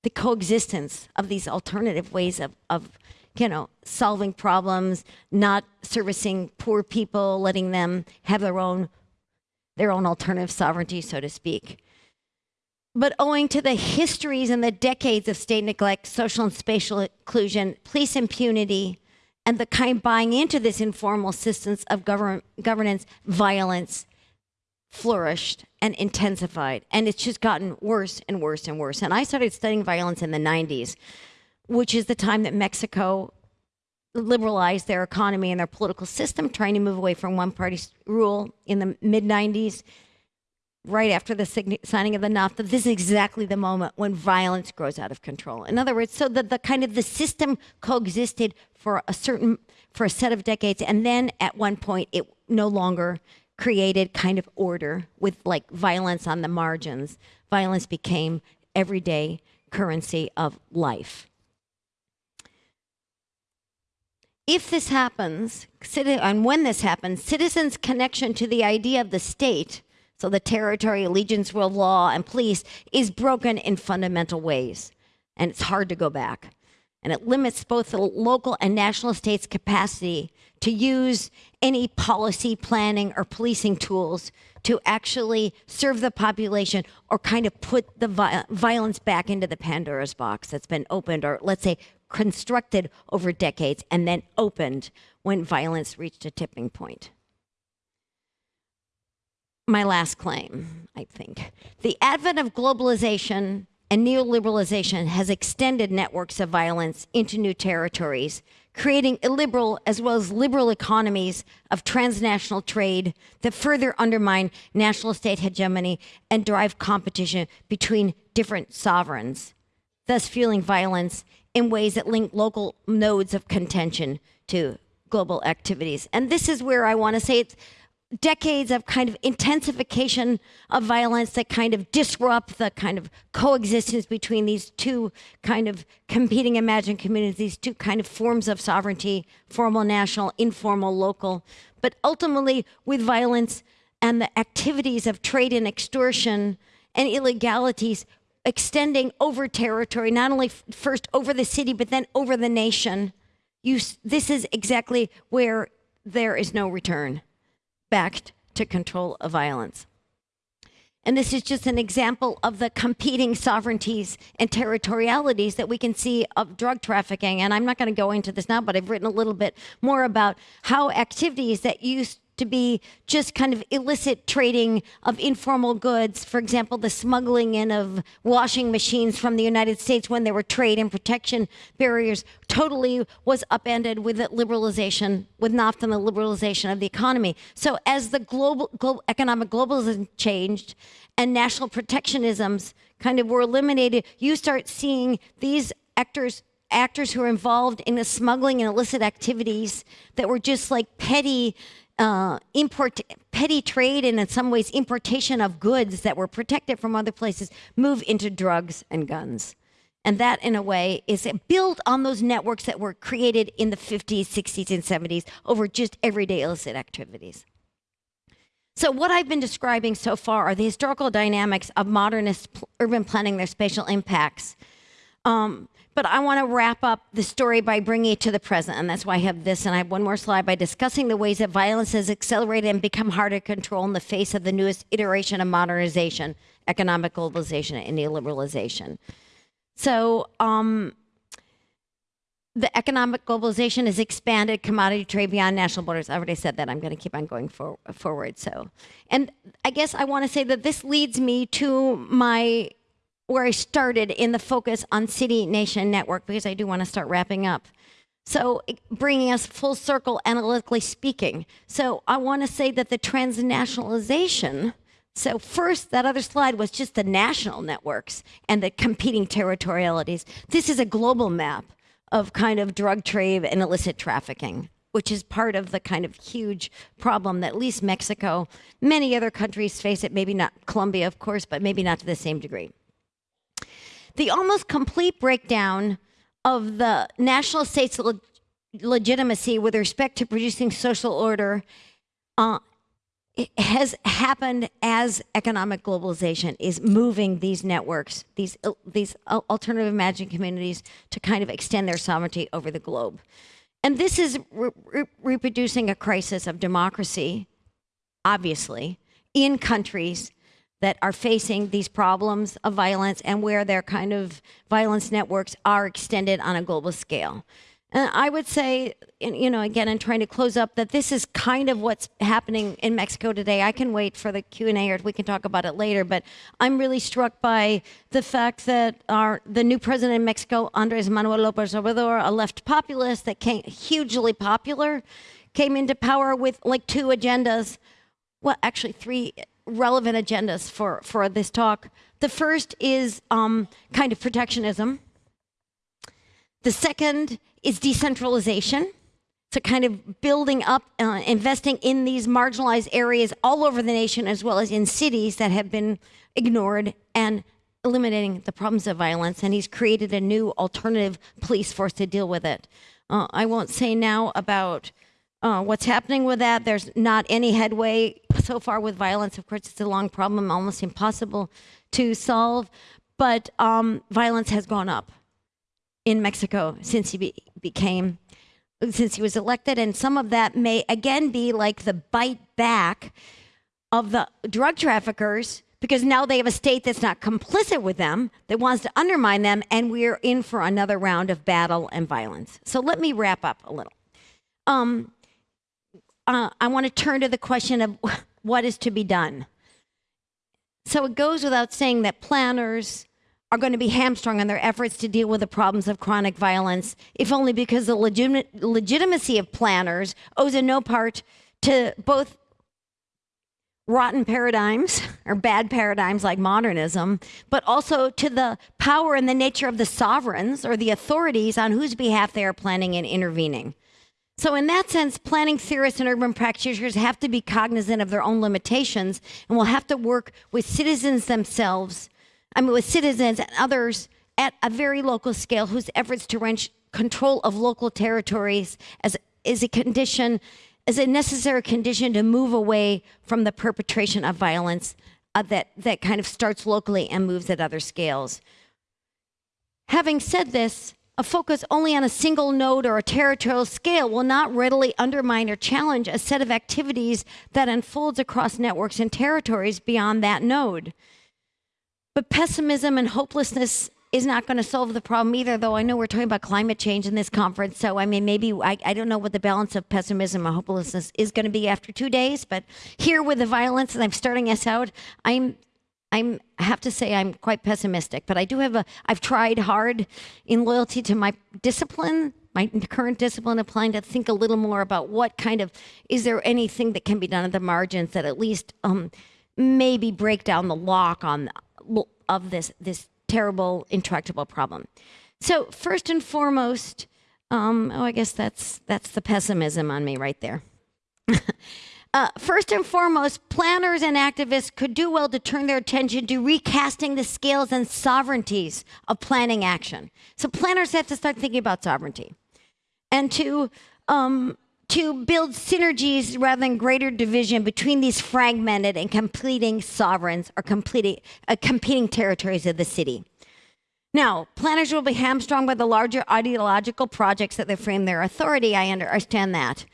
the coexistence of these alternative ways of, of you know, solving problems, not servicing poor people, letting them have their own their own alternative sovereignty, so to speak. But owing to the histories and the decades of state neglect, social and spatial exclusion, police impunity, and the kind buying into this informal systems of govern governance, violence flourished and intensified. And it's just gotten worse and worse and worse. And I started studying violence in the 90s which is the time that Mexico liberalized their economy and their political system, trying to move away from one party rule in the mid 90s. right after the signing of the NAFTA, this is exactly the moment when violence grows out of control. In other words, so that the kind of the system coexisted for a certain for a set of decades, and then at one point it no longer created kind of order with like violence on the margins. Violence became everyday currency of life. If this happens, and when this happens, citizens' connection to the idea of the state, so the territory, allegiance, rule, law, and police, is broken in fundamental ways. And it's hard to go back. And it limits both the local and national states' capacity to use any policy planning or policing tools to actually serve the population or kind of put the violence back into the Pandora's box that's been opened or let's say constructed over decades and then opened when violence reached a tipping point. My last claim, I think. The advent of globalization and neoliberalization has extended networks of violence into new territories, creating illiberal as well as liberal economies of transnational trade that further undermine national state hegemony and drive competition between different sovereigns, thus fueling violence in ways that link local nodes of contention to global activities. And this is where I want to say it's decades of kind of intensification of violence that kind of disrupt the kind of coexistence between these two kind of competing imagined communities, these two kind of forms of sovereignty, formal national, informal local. But ultimately, with violence and the activities of trade and extortion and illegalities extending over territory, not only first over the city, but then over the nation, you, this is exactly where there is no return back to control of violence. And this is just an example of the competing sovereignties and territorialities that we can see of drug trafficking. And I'm not going to go into this now, but I've written a little bit more about how activities that used to be just kind of illicit trading of informal goods, for example, the smuggling in of washing machines from the United States when there were trade and protection barriers, totally was upended with liberalization, with NAFTA and the liberalization of the economy. So as the global, global economic globalism changed and national protectionisms kind of were eliminated, you start seeing these actors actors who are involved in the smuggling and illicit activities that were just like petty uh, import petty trade and in some ways importation of goods that were protected from other places move into drugs and guns. And that in a way is built on those networks that were created in the 50s 60s and 70s over just everyday illicit activities. So what i've been describing so far are the historical dynamics of modernist urban planning their spatial impacts. Um, but I want to wrap up the story by bringing it to the present, and that's why I have this. And I have one more slide by discussing the ways that violence has accelerated and become harder to control in the face of the newest iteration of modernization, economic globalization, and neoliberalization. So, um, the economic globalization has expanded commodity trade beyond national borders. I already said that. I'm going to keep on going for, forward. So, and I guess I want to say that this leads me to my where I started in the focus on city nation network because I do want to start wrapping up. So, bringing us full circle analytically speaking. So, I want to say that the transnationalization. So, first, that other slide was just the national networks and the competing territorialities. This is a global map of kind of drug trade and illicit trafficking, which is part of the kind of huge problem that at least Mexico, many other countries face it, maybe not Colombia, of course, but maybe not to the same degree the almost complete breakdown of the national state's le- legitimacy with respect to producing social order uh, has happened as economic globalization is moving these networks, these these alternative imagined communities, to kind of extend their sovereignty over the globe. And this is re- re- reproducing a crisis of democracy, obviously, in countries that are facing these problems of violence and where their kind of violence networks are extended on a global scale. And I would say, you know, again, in trying to close up, that this is kind of what's happening in Mexico today. I can wait for the Q and A, or we can talk about it later. But I'm really struck by the fact that our the new president in Mexico, Andres Manuel López Obrador, a left populist that came hugely popular, came into power with like two agendas. Well, actually, three relevant agendas for, for this talk. The first is um, kind of protectionism. The second is decentralization. So, kind of building up, uh, investing in these marginalized areas all over the nation, as well as in cities that have been ignored, and eliminating the problems of violence. And he's created a new alternative police force to deal with it. Uh, I won't say now about uh, what's happening with that. There's not any headway so far with violence. Of course, it's a long problem, almost impossible to solve. But um, violence has gone up in Mexico since he be- became, since he was elected, and some of that may again be like the bite back of the drug traffickers because now they have a state that's not complicit with them, that wants to undermine them, and we're in for another round of battle and violence. So let me wrap up a little. Um, uh, I want to turn to the question of (laughs) what is to be done. So it goes without saying that planners are going to be hamstrung in their efforts to deal with the problems of chronic violence, if only because the legit- legitimacy of planners owes in no part to both rotten paradigms (laughs) or bad paradigms like modernism, but also to the power and the nature of the sovereigns or the authorities on whose behalf they are planning and intervening. So, in that sense, planning theorists and urban practitioners have to be cognizant of their own limitations and will have to work with citizens themselves, I mean, with citizens and others at a very local scale whose efforts to wrench control of local territories as is a condition, is a necessary condition to move away from the perpetration of violence uh, that, that kind of starts locally and moves at other scales. Having said this, a focus only on a single node or a territorial scale will not readily undermine or challenge a set of activities that unfolds across networks and territories beyond that node. But pessimism and hopelessness is not going to solve the problem either, though I know we're talking about climate change in this conference. So, I mean, maybe I, I don't know what the balance of pessimism and hopelessness is going to be after two days, but here with the violence, and I'm starting us out, I'm I'm I have to say I'm quite pessimistic, but I do have a I've tried hard in loyalty to my discipline, my current discipline, applying to think a little more about what kind of is there anything that can be done at the margins that at least um, maybe break down the lock on of this this terrible intractable problem. So first and foremost, um, oh I guess that's that's the pessimism on me right there. (laughs) Uh, first and foremost, planners and activists could do well to turn their attention to recasting the scales and sovereignties of planning action. So planners have to start thinking about sovereignty and to um, to build synergies rather than greater division between these fragmented and completing sovereigns or completing, uh, competing territories of the city. Now, planners will be hamstrung by the larger ideological projects that they frame their authority. I understand that.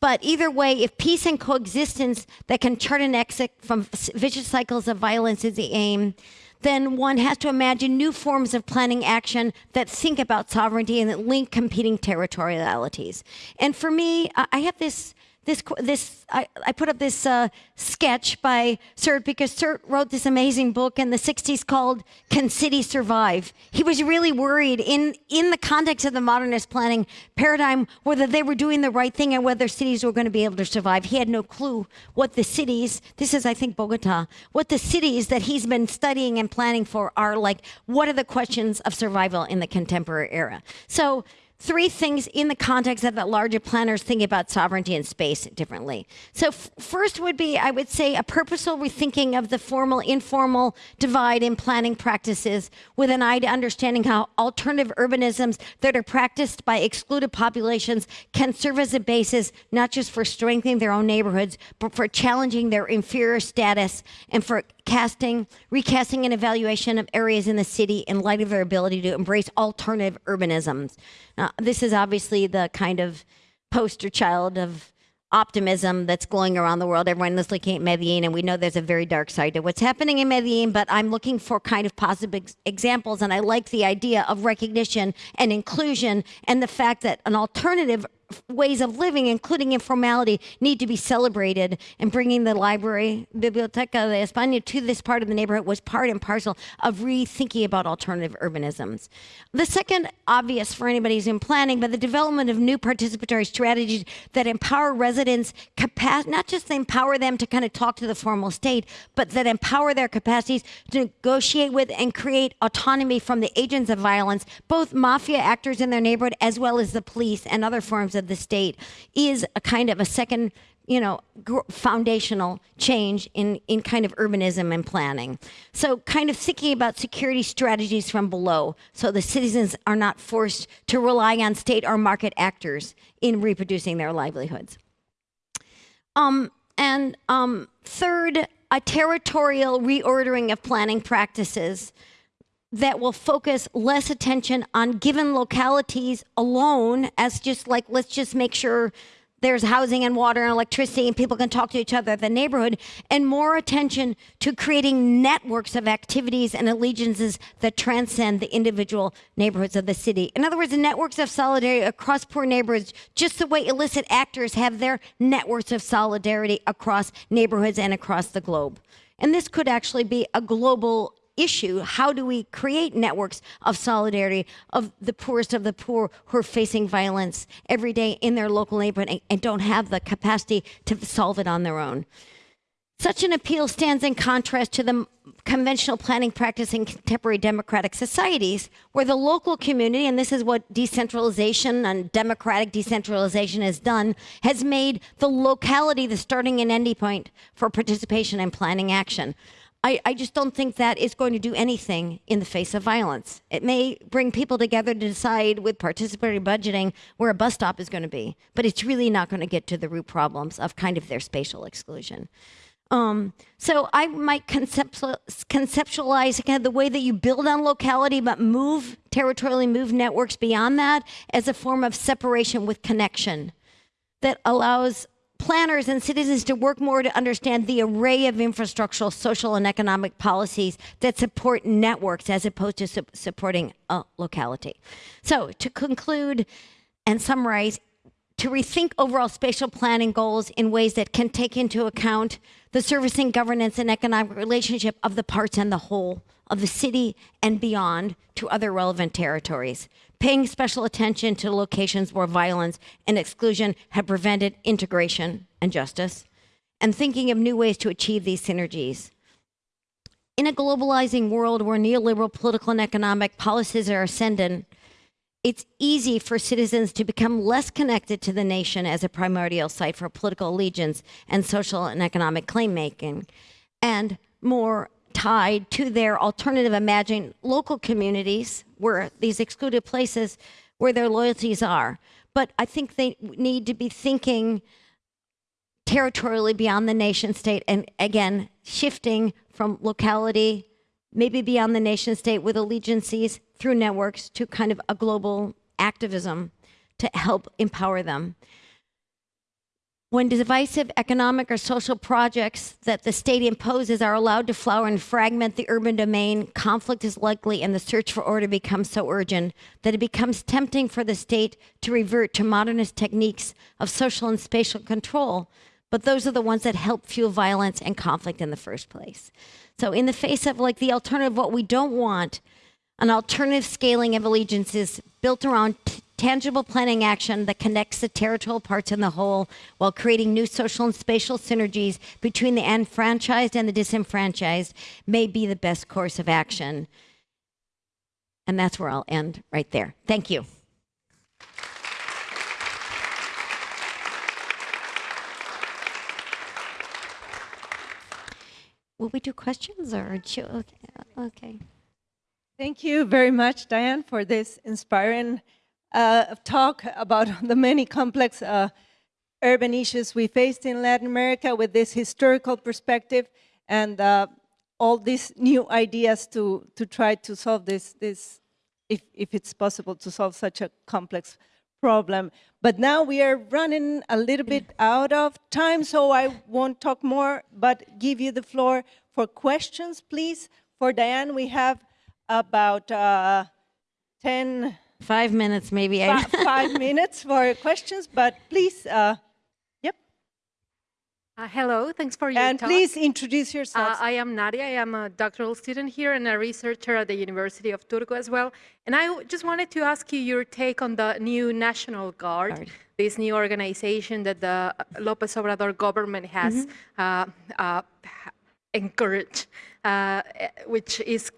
But either way, if peace and coexistence that can chart an exit from vicious cycles of violence is the aim, then one has to imagine new forms of planning action that think about sovereignty and that link competing territorialities. And for me, I have this this this I, I put up this uh, sketch by Sert because Sert wrote this amazing book in the 60s called Can Cities Survive? He was really worried in in the context of the modernist planning paradigm whether they were doing the right thing and whether cities were going to be able to survive. He had no clue what the cities, this is I think Bogota, what the cities that he's been studying and planning for are like what are the questions of survival in the contemporary era. So three things in the context of that larger planners thinking about sovereignty and space differently. So first would be, I would say, a purposeful rethinking of the formal informal divide in planning practices with an eye to understanding how alternative urbanisms that are practiced by excluded populations can serve as a basis not just for strengthening their own neighborhoods, but for challenging their inferior status and for casting, recasting and evaluation of areas in the city in light of their ability to embrace alternative urbanisms. Now, this is obviously the kind of poster child of optimism that's glowing around the world. Everyone is looking at Medellin, and we know there's a very dark side to what's happening in Medellin, but I'm looking for kind of positive ex- examples, and I like the idea of recognition and inclusion and the fact that an alternative ways of living, including informality, need to be celebrated. And bringing the library, Biblioteca de España, to this part of the neighborhood was part and parcel of rethinking about alternative urbanisms. The second, obvious for anybody who's in planning, but the development of new participatory strategies that empower residents' not just empower them to kind of talk to the formal state, but that empower their capacities to negotiate with and create autonomy from the agents of violence, both mafia actors in their neighborhood as well as the police and other forms of the state, is a kind of a second you know, foundational change in, in kind of urbanism and planning. So, kind of thinking about security strategies from below so the citizens are not forced to rely on state or market actors in reproducing their livelihoods. Um, and um, third, a territorial reordering of planning practices that will focus less attention on given localities alone as just like let's just make sure there's housing and water and electricity and people can talk to each other the neighborhood and more attention to creating networks of activities and allegiances that transcend the individual neighborhoods of the city. In other words networks of solidarity across poor neighborhoods just the way illicit actors have their networks of solidarity across neighborhoods and across the globe. And this could actually be a global issue. How do we create networks of solidarity of the poorest of the poor who are facing violence every day in their local neighborhood and, and don't have the capacity to solve it on their own? Such an appeal stands in contrast to the conventional planning practice in contemporary democratic societies, where the local community, and this is what decentralization and democratic decentralization has done, has made the locality the starting and ending point for participation in planning action. I, I just don't think that is going to do anything in the face of violence. It may bring people together to decide with participatory budgeting where a bus stop is going to be, but it's really not going to get to the root problems of kind of their spatial exclusion. Um, so I might conceptualize, the way that you build on locality, but move territorially, move networks beyond that as a form of separation with connection that allows planners and citizens to work more to understand the array of infrastructural, social, and economic policies that support networks as opposed to su- supporting a locality. So, to conclude and summarize, to rethink overall spatial planning goals in ways that can take into account the servicing governance and economic relationship of the parts and the whole of the city and beyond to other relevant territories, paying special attention to locations where violence and exclusion have prevented integration and justice, and thinking of new ways to achieve these synergies. In a globalizing world where neoliberal political and economic policies are ascendant, it's easy for citizens to become less connected to the nation as a primordial site for political allegiance and social and economic claim making, and more tied to their alternative imagined local communities where these excluded places where their loyalties are. But I think they need to be thinking territorially beyond the nation state and again shifting from locality maybe beyond the nation state with allegiances through networks to kind of a global activism to help empower them when divisive economic or social projects that the state imposes are allowed to flower and fragment the urban domain, conflict is likely and the search for order becomes so urgent that it becomes tempting for the state to revert to modernist techniques of social and spatial control. But those are the ones that help fuel violence and conflict in the first place. So, in the face of like the alternative, what we don't want, an alternative scaling of allegiances built around tangible planning action that connects the territorial parts in the whole while creating new social and spatial synergies between the enfranchised and the disenfranchised may be the best course of action. And that's where I'll end right there. Thank you. Will we do questions or okay? Thank you very much, Diane, for this inspiring uh, talk about (laughs) the many complex uh, urban issues we faced in Latin America with this historical perspective and uh, all these new ideas to, to try to solve this, this if, if it's possible to solve such a complex problem. But now we are running a little bit out of time, so I won't talk more, but give you the floor for questions, please. For Diane, we have about uh, 10 Five minutes, maybe. I- (laughs) five minutes for questions, but please, uh, yep. Uh, hello, thanks for your And talk. please introduce Uh. I am Nadia. I am a doctoral student here and a researcher at the University of Turku as well. And I just wanted to ask you your take on the new National Guard, Guard. this new organization that the Lopez Obrador government has uh, uh, encouraged, uh, which is,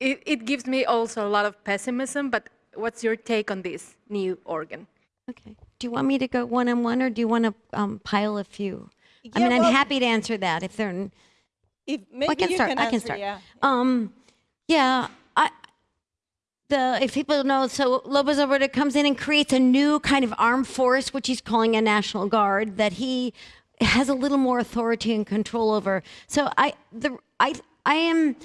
it, it gives me also a lot of pessimism, but what's your take on this new organ? Okay. Do you want me to go one on one or do you want to um, pile a few? I Yeah, mean, I'm happy to answer that if they're. n- if I maybe can you start. can I can answer, start. yeah. Um, yeah, I. The if people know, so Lopez Obrador comes in and creates a new kind of armed force, which he's calling a national guard, that he has a little more authority and control over. So I the I I am.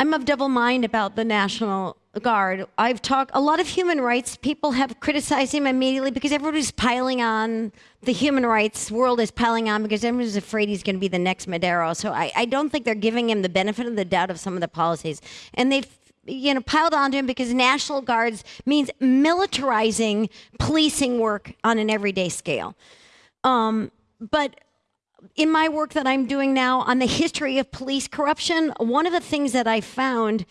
I'm of double mind about the National Guard. I've talked, a lot of human rights people have criticized him immediately because everybody's piling on, the human rights world is piling on because everyone's afraid he's going to be the next Madero. So I, I don't think they're giving him the benefit of the doubt of some of the policies. And they've, you know, piled onto him because National Guards means militarizing policing work on an everyday scale. Um, but in my work that I'm doing now on the history of police corruption, one of the things that I found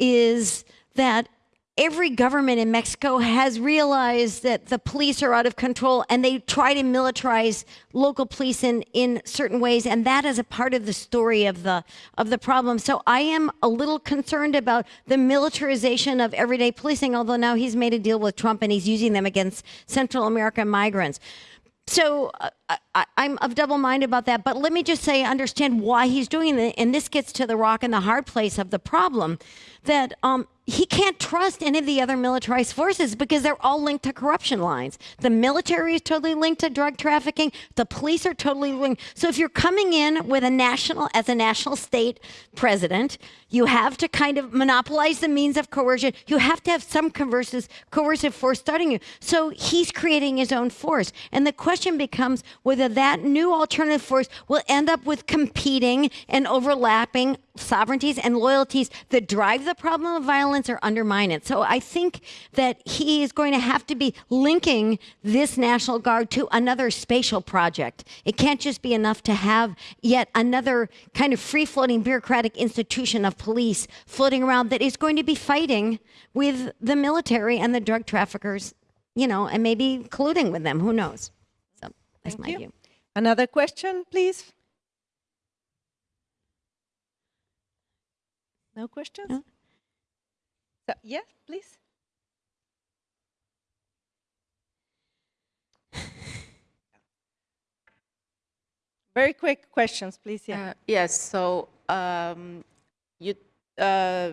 is that every government in Mexico has realized that the police are out of control and they try to militarize local police in, in certain ways and that is a part of the story of the of the problem. So I am a little concerned about the militarization of everyday policing although now he's made a deal with Trump and he's using them against Central American migrants. So uh, I, I'm of double mind about that. But let me just say, understand why he's doing it. And this gets to the rock and the hard place of the problem that um, he can't trust any of the other militarized forces because they're all linked to corruption lines. The military is totally linked to drug trafficking. The police are totally linked. So if you're coming in with a national, as a national state president, you have to kind of monopolize the means of coercion. You have to have some coercive force starting you. So he's creating his own force. And the question becomes whether that new alternative force will end up with competing and overlapping sovereignties and loyalties that drive the problem of violence or undermine it. So I think that he is going to have to be linking this National Guard to another spatial project. It can't just be enough to have yet another kind of free floating bureaucratic institution of police floating around that is going to be fighting with the military and the drug traffickers, you know, and maybe colluding with them. Who knows? That's Thank my you. view. Another question, please? No questions? No. So, yeah, please. (laughs) Very quick questions, please. Yeah. Uh, Yes, so um, you uh,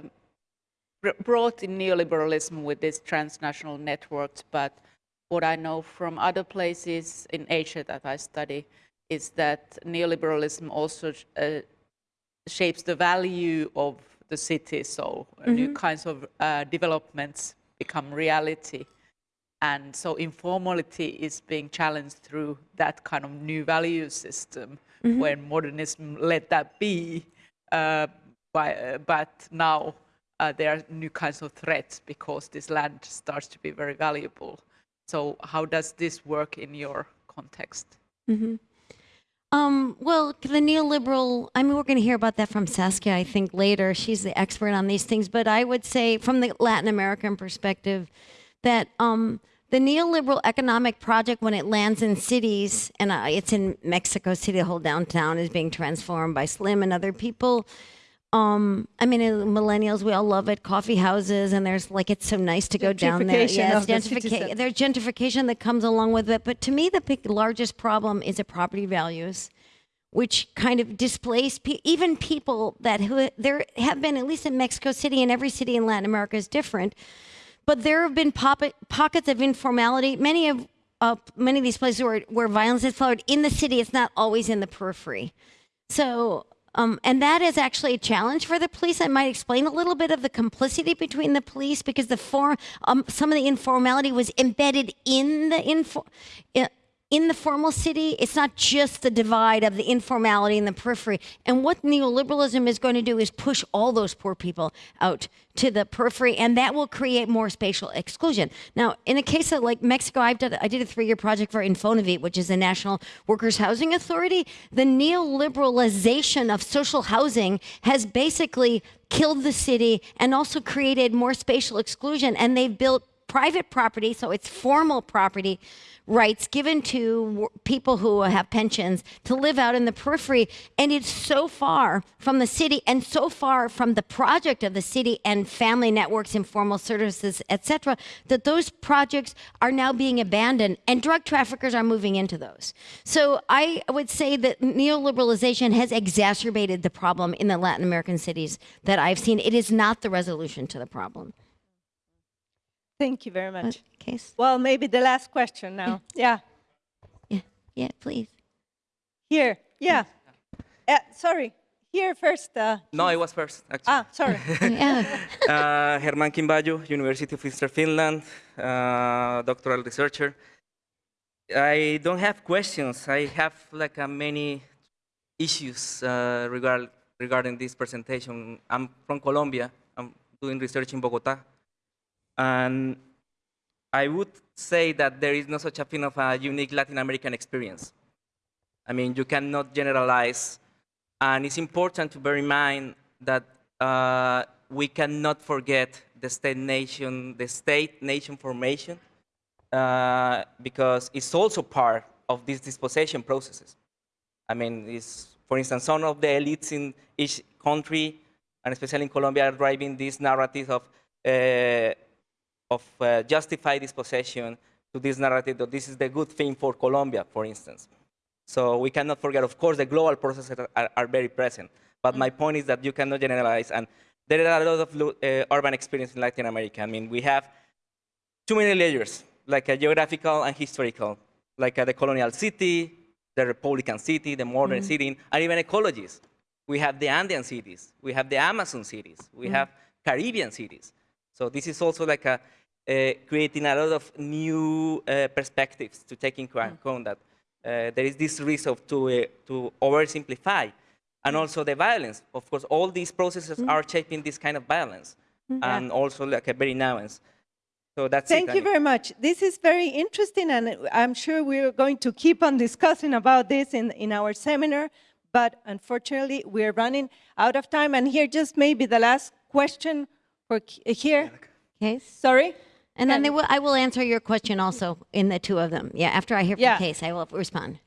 br- brought in neoliberalism with these transnational networks, but what I know from other places in Asia that I study is that neoliberalism also uh, shapes the value of the city, so uh, new kinds of uh, developments become reality. And so informality is being challenged through that kind of new value system, where modernism let that be. Uh, by, uh, but now uh, there are new kinds of threats because this land starts to be very valuable. So how does this work in your context? Um, well, the neoliberal, I mean, we're going to hear about that from Saskia, I think, later. She's the expert on these things. But I would say, from the Latin American perspective, that um, the neoliberal economic project, when it lands in cities, and uh, it's in Mexico City, the whole downtown is being transformed by Slim and other people. Um, I mean, millennials, we all love it. Coffee houses, and there's like it's so nice to go down there. Yes, gentrification. There's gentrification that comes along with it. But to me, the big, largest problem is the property values, which kind of displace pe- even people that who there have been at least in Mexico City and every city in Latin America is different. But there have been pockets of informality. Many of uh, many of these places where where violence has flowed in the city, it's not always in the periphery. So, um, and that is actually a challenge for the police. I might explain a little bit of the complicity between the police because the form, um, some of the informality was embedded in the info, in the formal city, it's not just the divide of the informality and the periphery. And what neoliberalism is going to do is push all those poor people out to the periphery, and that will create more spatial exclusion. Now, in a case of like Mexico, I've done, I did a three-year project for Infonavit, which is the National Workers Housing Authority. The neoliberalization of social housing has basically killed the city and also created more spatial exclusion, and they've built private property, so it's formal property rights given to people who have pensions to live out in the periphery. And it's so far from the city and so far from the project of the city and family networks, informal services, etc., that those projects are now being abandoned and drug traffickers are moving into those. So I would say that neoliberalization has exacerbated the problem in the Latin American cities that I've seen. It is not the resolution to the problem. Thank you very much. Kees? Well, maybe the last question now. Yeah, Yeah, yeah, please. here. Yeah. Uh, sorry. Here first. Uh, No, I was first, actually. ah, sorry. (laughs) (laughs) Yeah. Uh, Germán Quimbayo, University of Eastern Finland, uh, doctoral researcher. I don't have questions. I have like uh, many issues uh, regard, regarding this presentation. I'm from Colombia. I'm doing research in Bogota. And I would say that there is no such a thing of a unique Latin American experience. I mean, you cannot generalize. And it's important to bear in mind that uh, we cannot forget the state nation, the state nation formation, uh, because it's also part of these dispossession processes. I mean, it's, for instance, some of the elites in each country, and especially in Colombia, are driving this narrative of, uh, of uh, justify dispossession to this narrative that this is the good thing for Colombia, for instance. So we cannot forget, of course, the global processes are, are, very present. But my point is that you cannot generalize. And there are a lot of uh, urban experience in Latin America. I mean, we have too many layers, like a geographical and historical, like uh, the colonial city, the Republican city, the modern city, and even ecologies. We have the Andean cities, we have the Amazon cities, we have Caribbean cities. So this is also like a, uh, creating a lot of new uh, perspectives to take into account that uh, there is this risk of to, uh, to oversimplify. And also the violence. Of course, all these processes are shaping this kind of violence. And also like a very nuance. So that's it. Thank you very much. This is very interesting, and I'm sure we're going to keep on discussing about this in, in our seminar. But unfortunately, we're running out of time. And here, just maybe the last question for here. Kees? Sorry. And then they will, I will answer your question also in the two of them. Yeah, after I hear from Yeah. Kees, I will respond.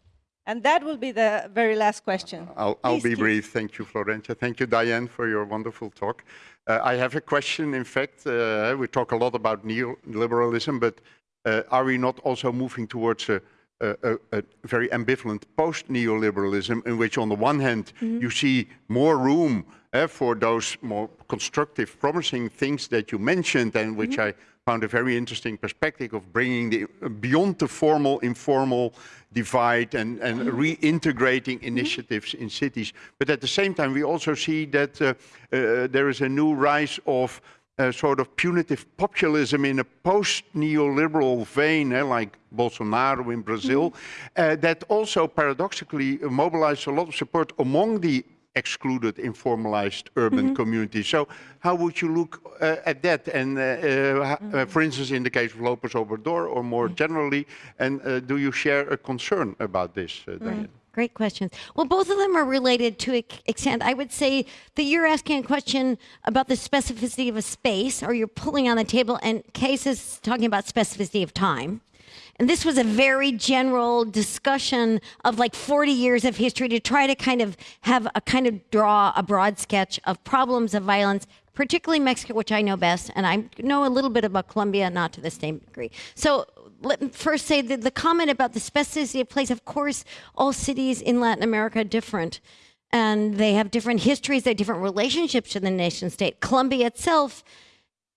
And that will be the very last question. I'll, I'll Please, be Keith. brief. Thank you, Florencia. Thank you, Diane, for your wonderful talk. Uh, I have a question. In fact, uh, we talk a lot about neoliberalism, but uh, are we not also moving towards a, a, a, a very ambivalent post-neoliberalism, in which, on the one hand, you see more room uh, for those more constructive, promising things that you mentioned, and which I found a very interesting perspective of bringing the beyond the formal, informal divide and, and reintegrating initiatives in cities. But at the same time, we also see that uh, uh, there is a new rise of uh, sort of punitive populism in a post-neoliberal vein, eh, like Bolsonaro in Brazil, uh, that also paradoxically mobilized a lot of support among the excluded, informalized urban communities. So how would you look uh, at that? And uh, uh, h- uh, for instance, in the case of Lopez Obrador, or more generally, and uh, do you share a concern about this, uh, Diane? Great questions. Well, both of them are related to extent. I would say that you're asking a question about the specificity of a space, or you're pulling on the table, and Kees is talking about specificity of time. And this was a very general discussion of like 40 years of history to try to kind of have a kind of draw a broad sketch of problems of violence, particularly Mexico, which I know best, and I know a little bit about Colombia, not to the same degree. So let me first say that the comment about the specificity of place, of course, all cities in Latin America are different. And they have different histories, they have different relationships to the nation state. Colombia itself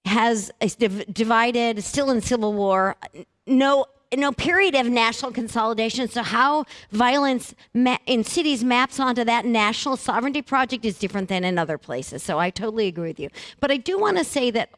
has div- divided, still in civil war. No no period of national consolidation. So how violence in cities maps onto that national sovereignty project is different than in other places. So I totally agree with you. But I do want to say that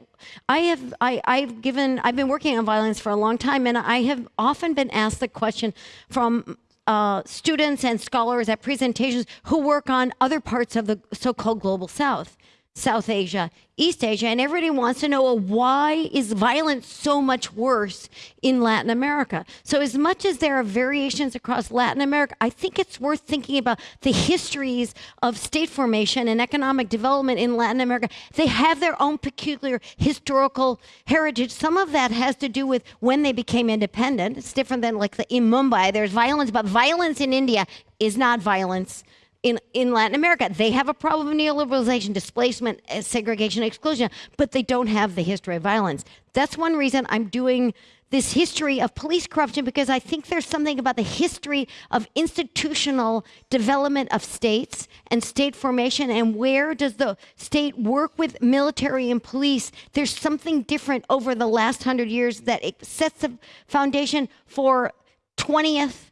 I have I, I've given I've been working on violence for a long time, and I have often been asked the question from uh, students and scholars at presentations who work on other parts of the so-called global south south asia east asia and everybody wants to know why is violence so much worse in latin america? So as much as there are variations across latin america i think it's worth thinking about the histories of state formation and economic development in latin america. They have their own peculiar historical heritage. Some of that has to do with when they became independent. It's different than like the, in mumbai there's violence but violence in india is not violence in, in Latin America. They have a problem of neoliberalization, displacement, uh, segregation, exclusion, but they don't have the history of violence. That's one reason I'm doing this history of police corruption because I think there's something about the history of institutional development of states and state formation and where does the state work with military and police. There's something different over the last hundred years that it sets the foundation for 20th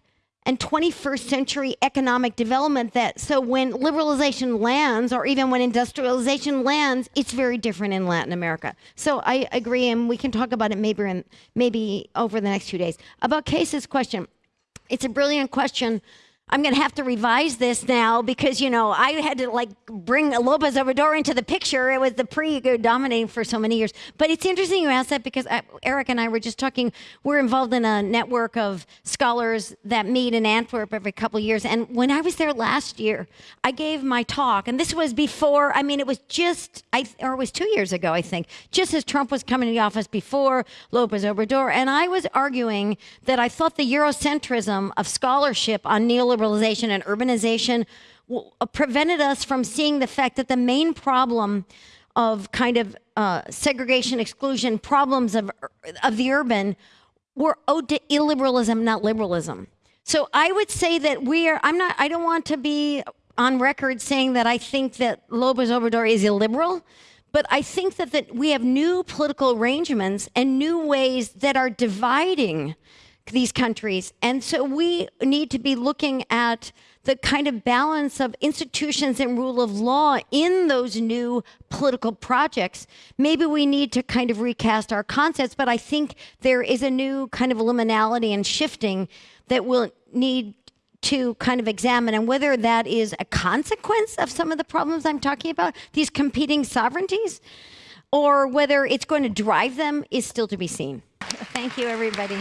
and 21st century economic development that so when liberalization lands or even when industrialization lands it's very different in latin america. So i agree and we can talk about it maybe in, maybe over the next few days. About cases question it's a brilliant question I'm going to have to revise this now because, you know, I had to like bring Lopez Obrador into the picture. It was the pre uh, dominating for so many years. But it's interesting you asked that because I, Eric and I were just talking. We're involved in a network of scholars that meet in Antwerp every couple years. And when I was there last year, I gave my talk. And this was before, I mean, it was just, I, or it was two years ago, I think, just as Trump was coming to the office before Lopez Obrador. And I was arguing that I thought the Eurocentrism of scholarship on neoliberalism liberalization and urbanization uh, prevented us from seeing the fact that the main problem of kind of uh, segregation, exclusion, problems of, of the urban were owed to illiberalism, not liberalism. So I would say that we are, I'm not, I don't want to be on record saying that I think that Lopez Obrador is illiberal, but I think that, that we have new political arrangements and new ways that are dividing these countries. And so we need to be looking at the kind of balance of institutions and rule of law in those new political projects. Maybe we need to kind of recast our concepts, but I think there is a new kind of liminality and shifting that we'll need to kind of examine and whether that is a consequence of some of the problems I'm talking about, these competing sovereignties, or whether it's going to drive them is still to be seen. Thank you, everybody.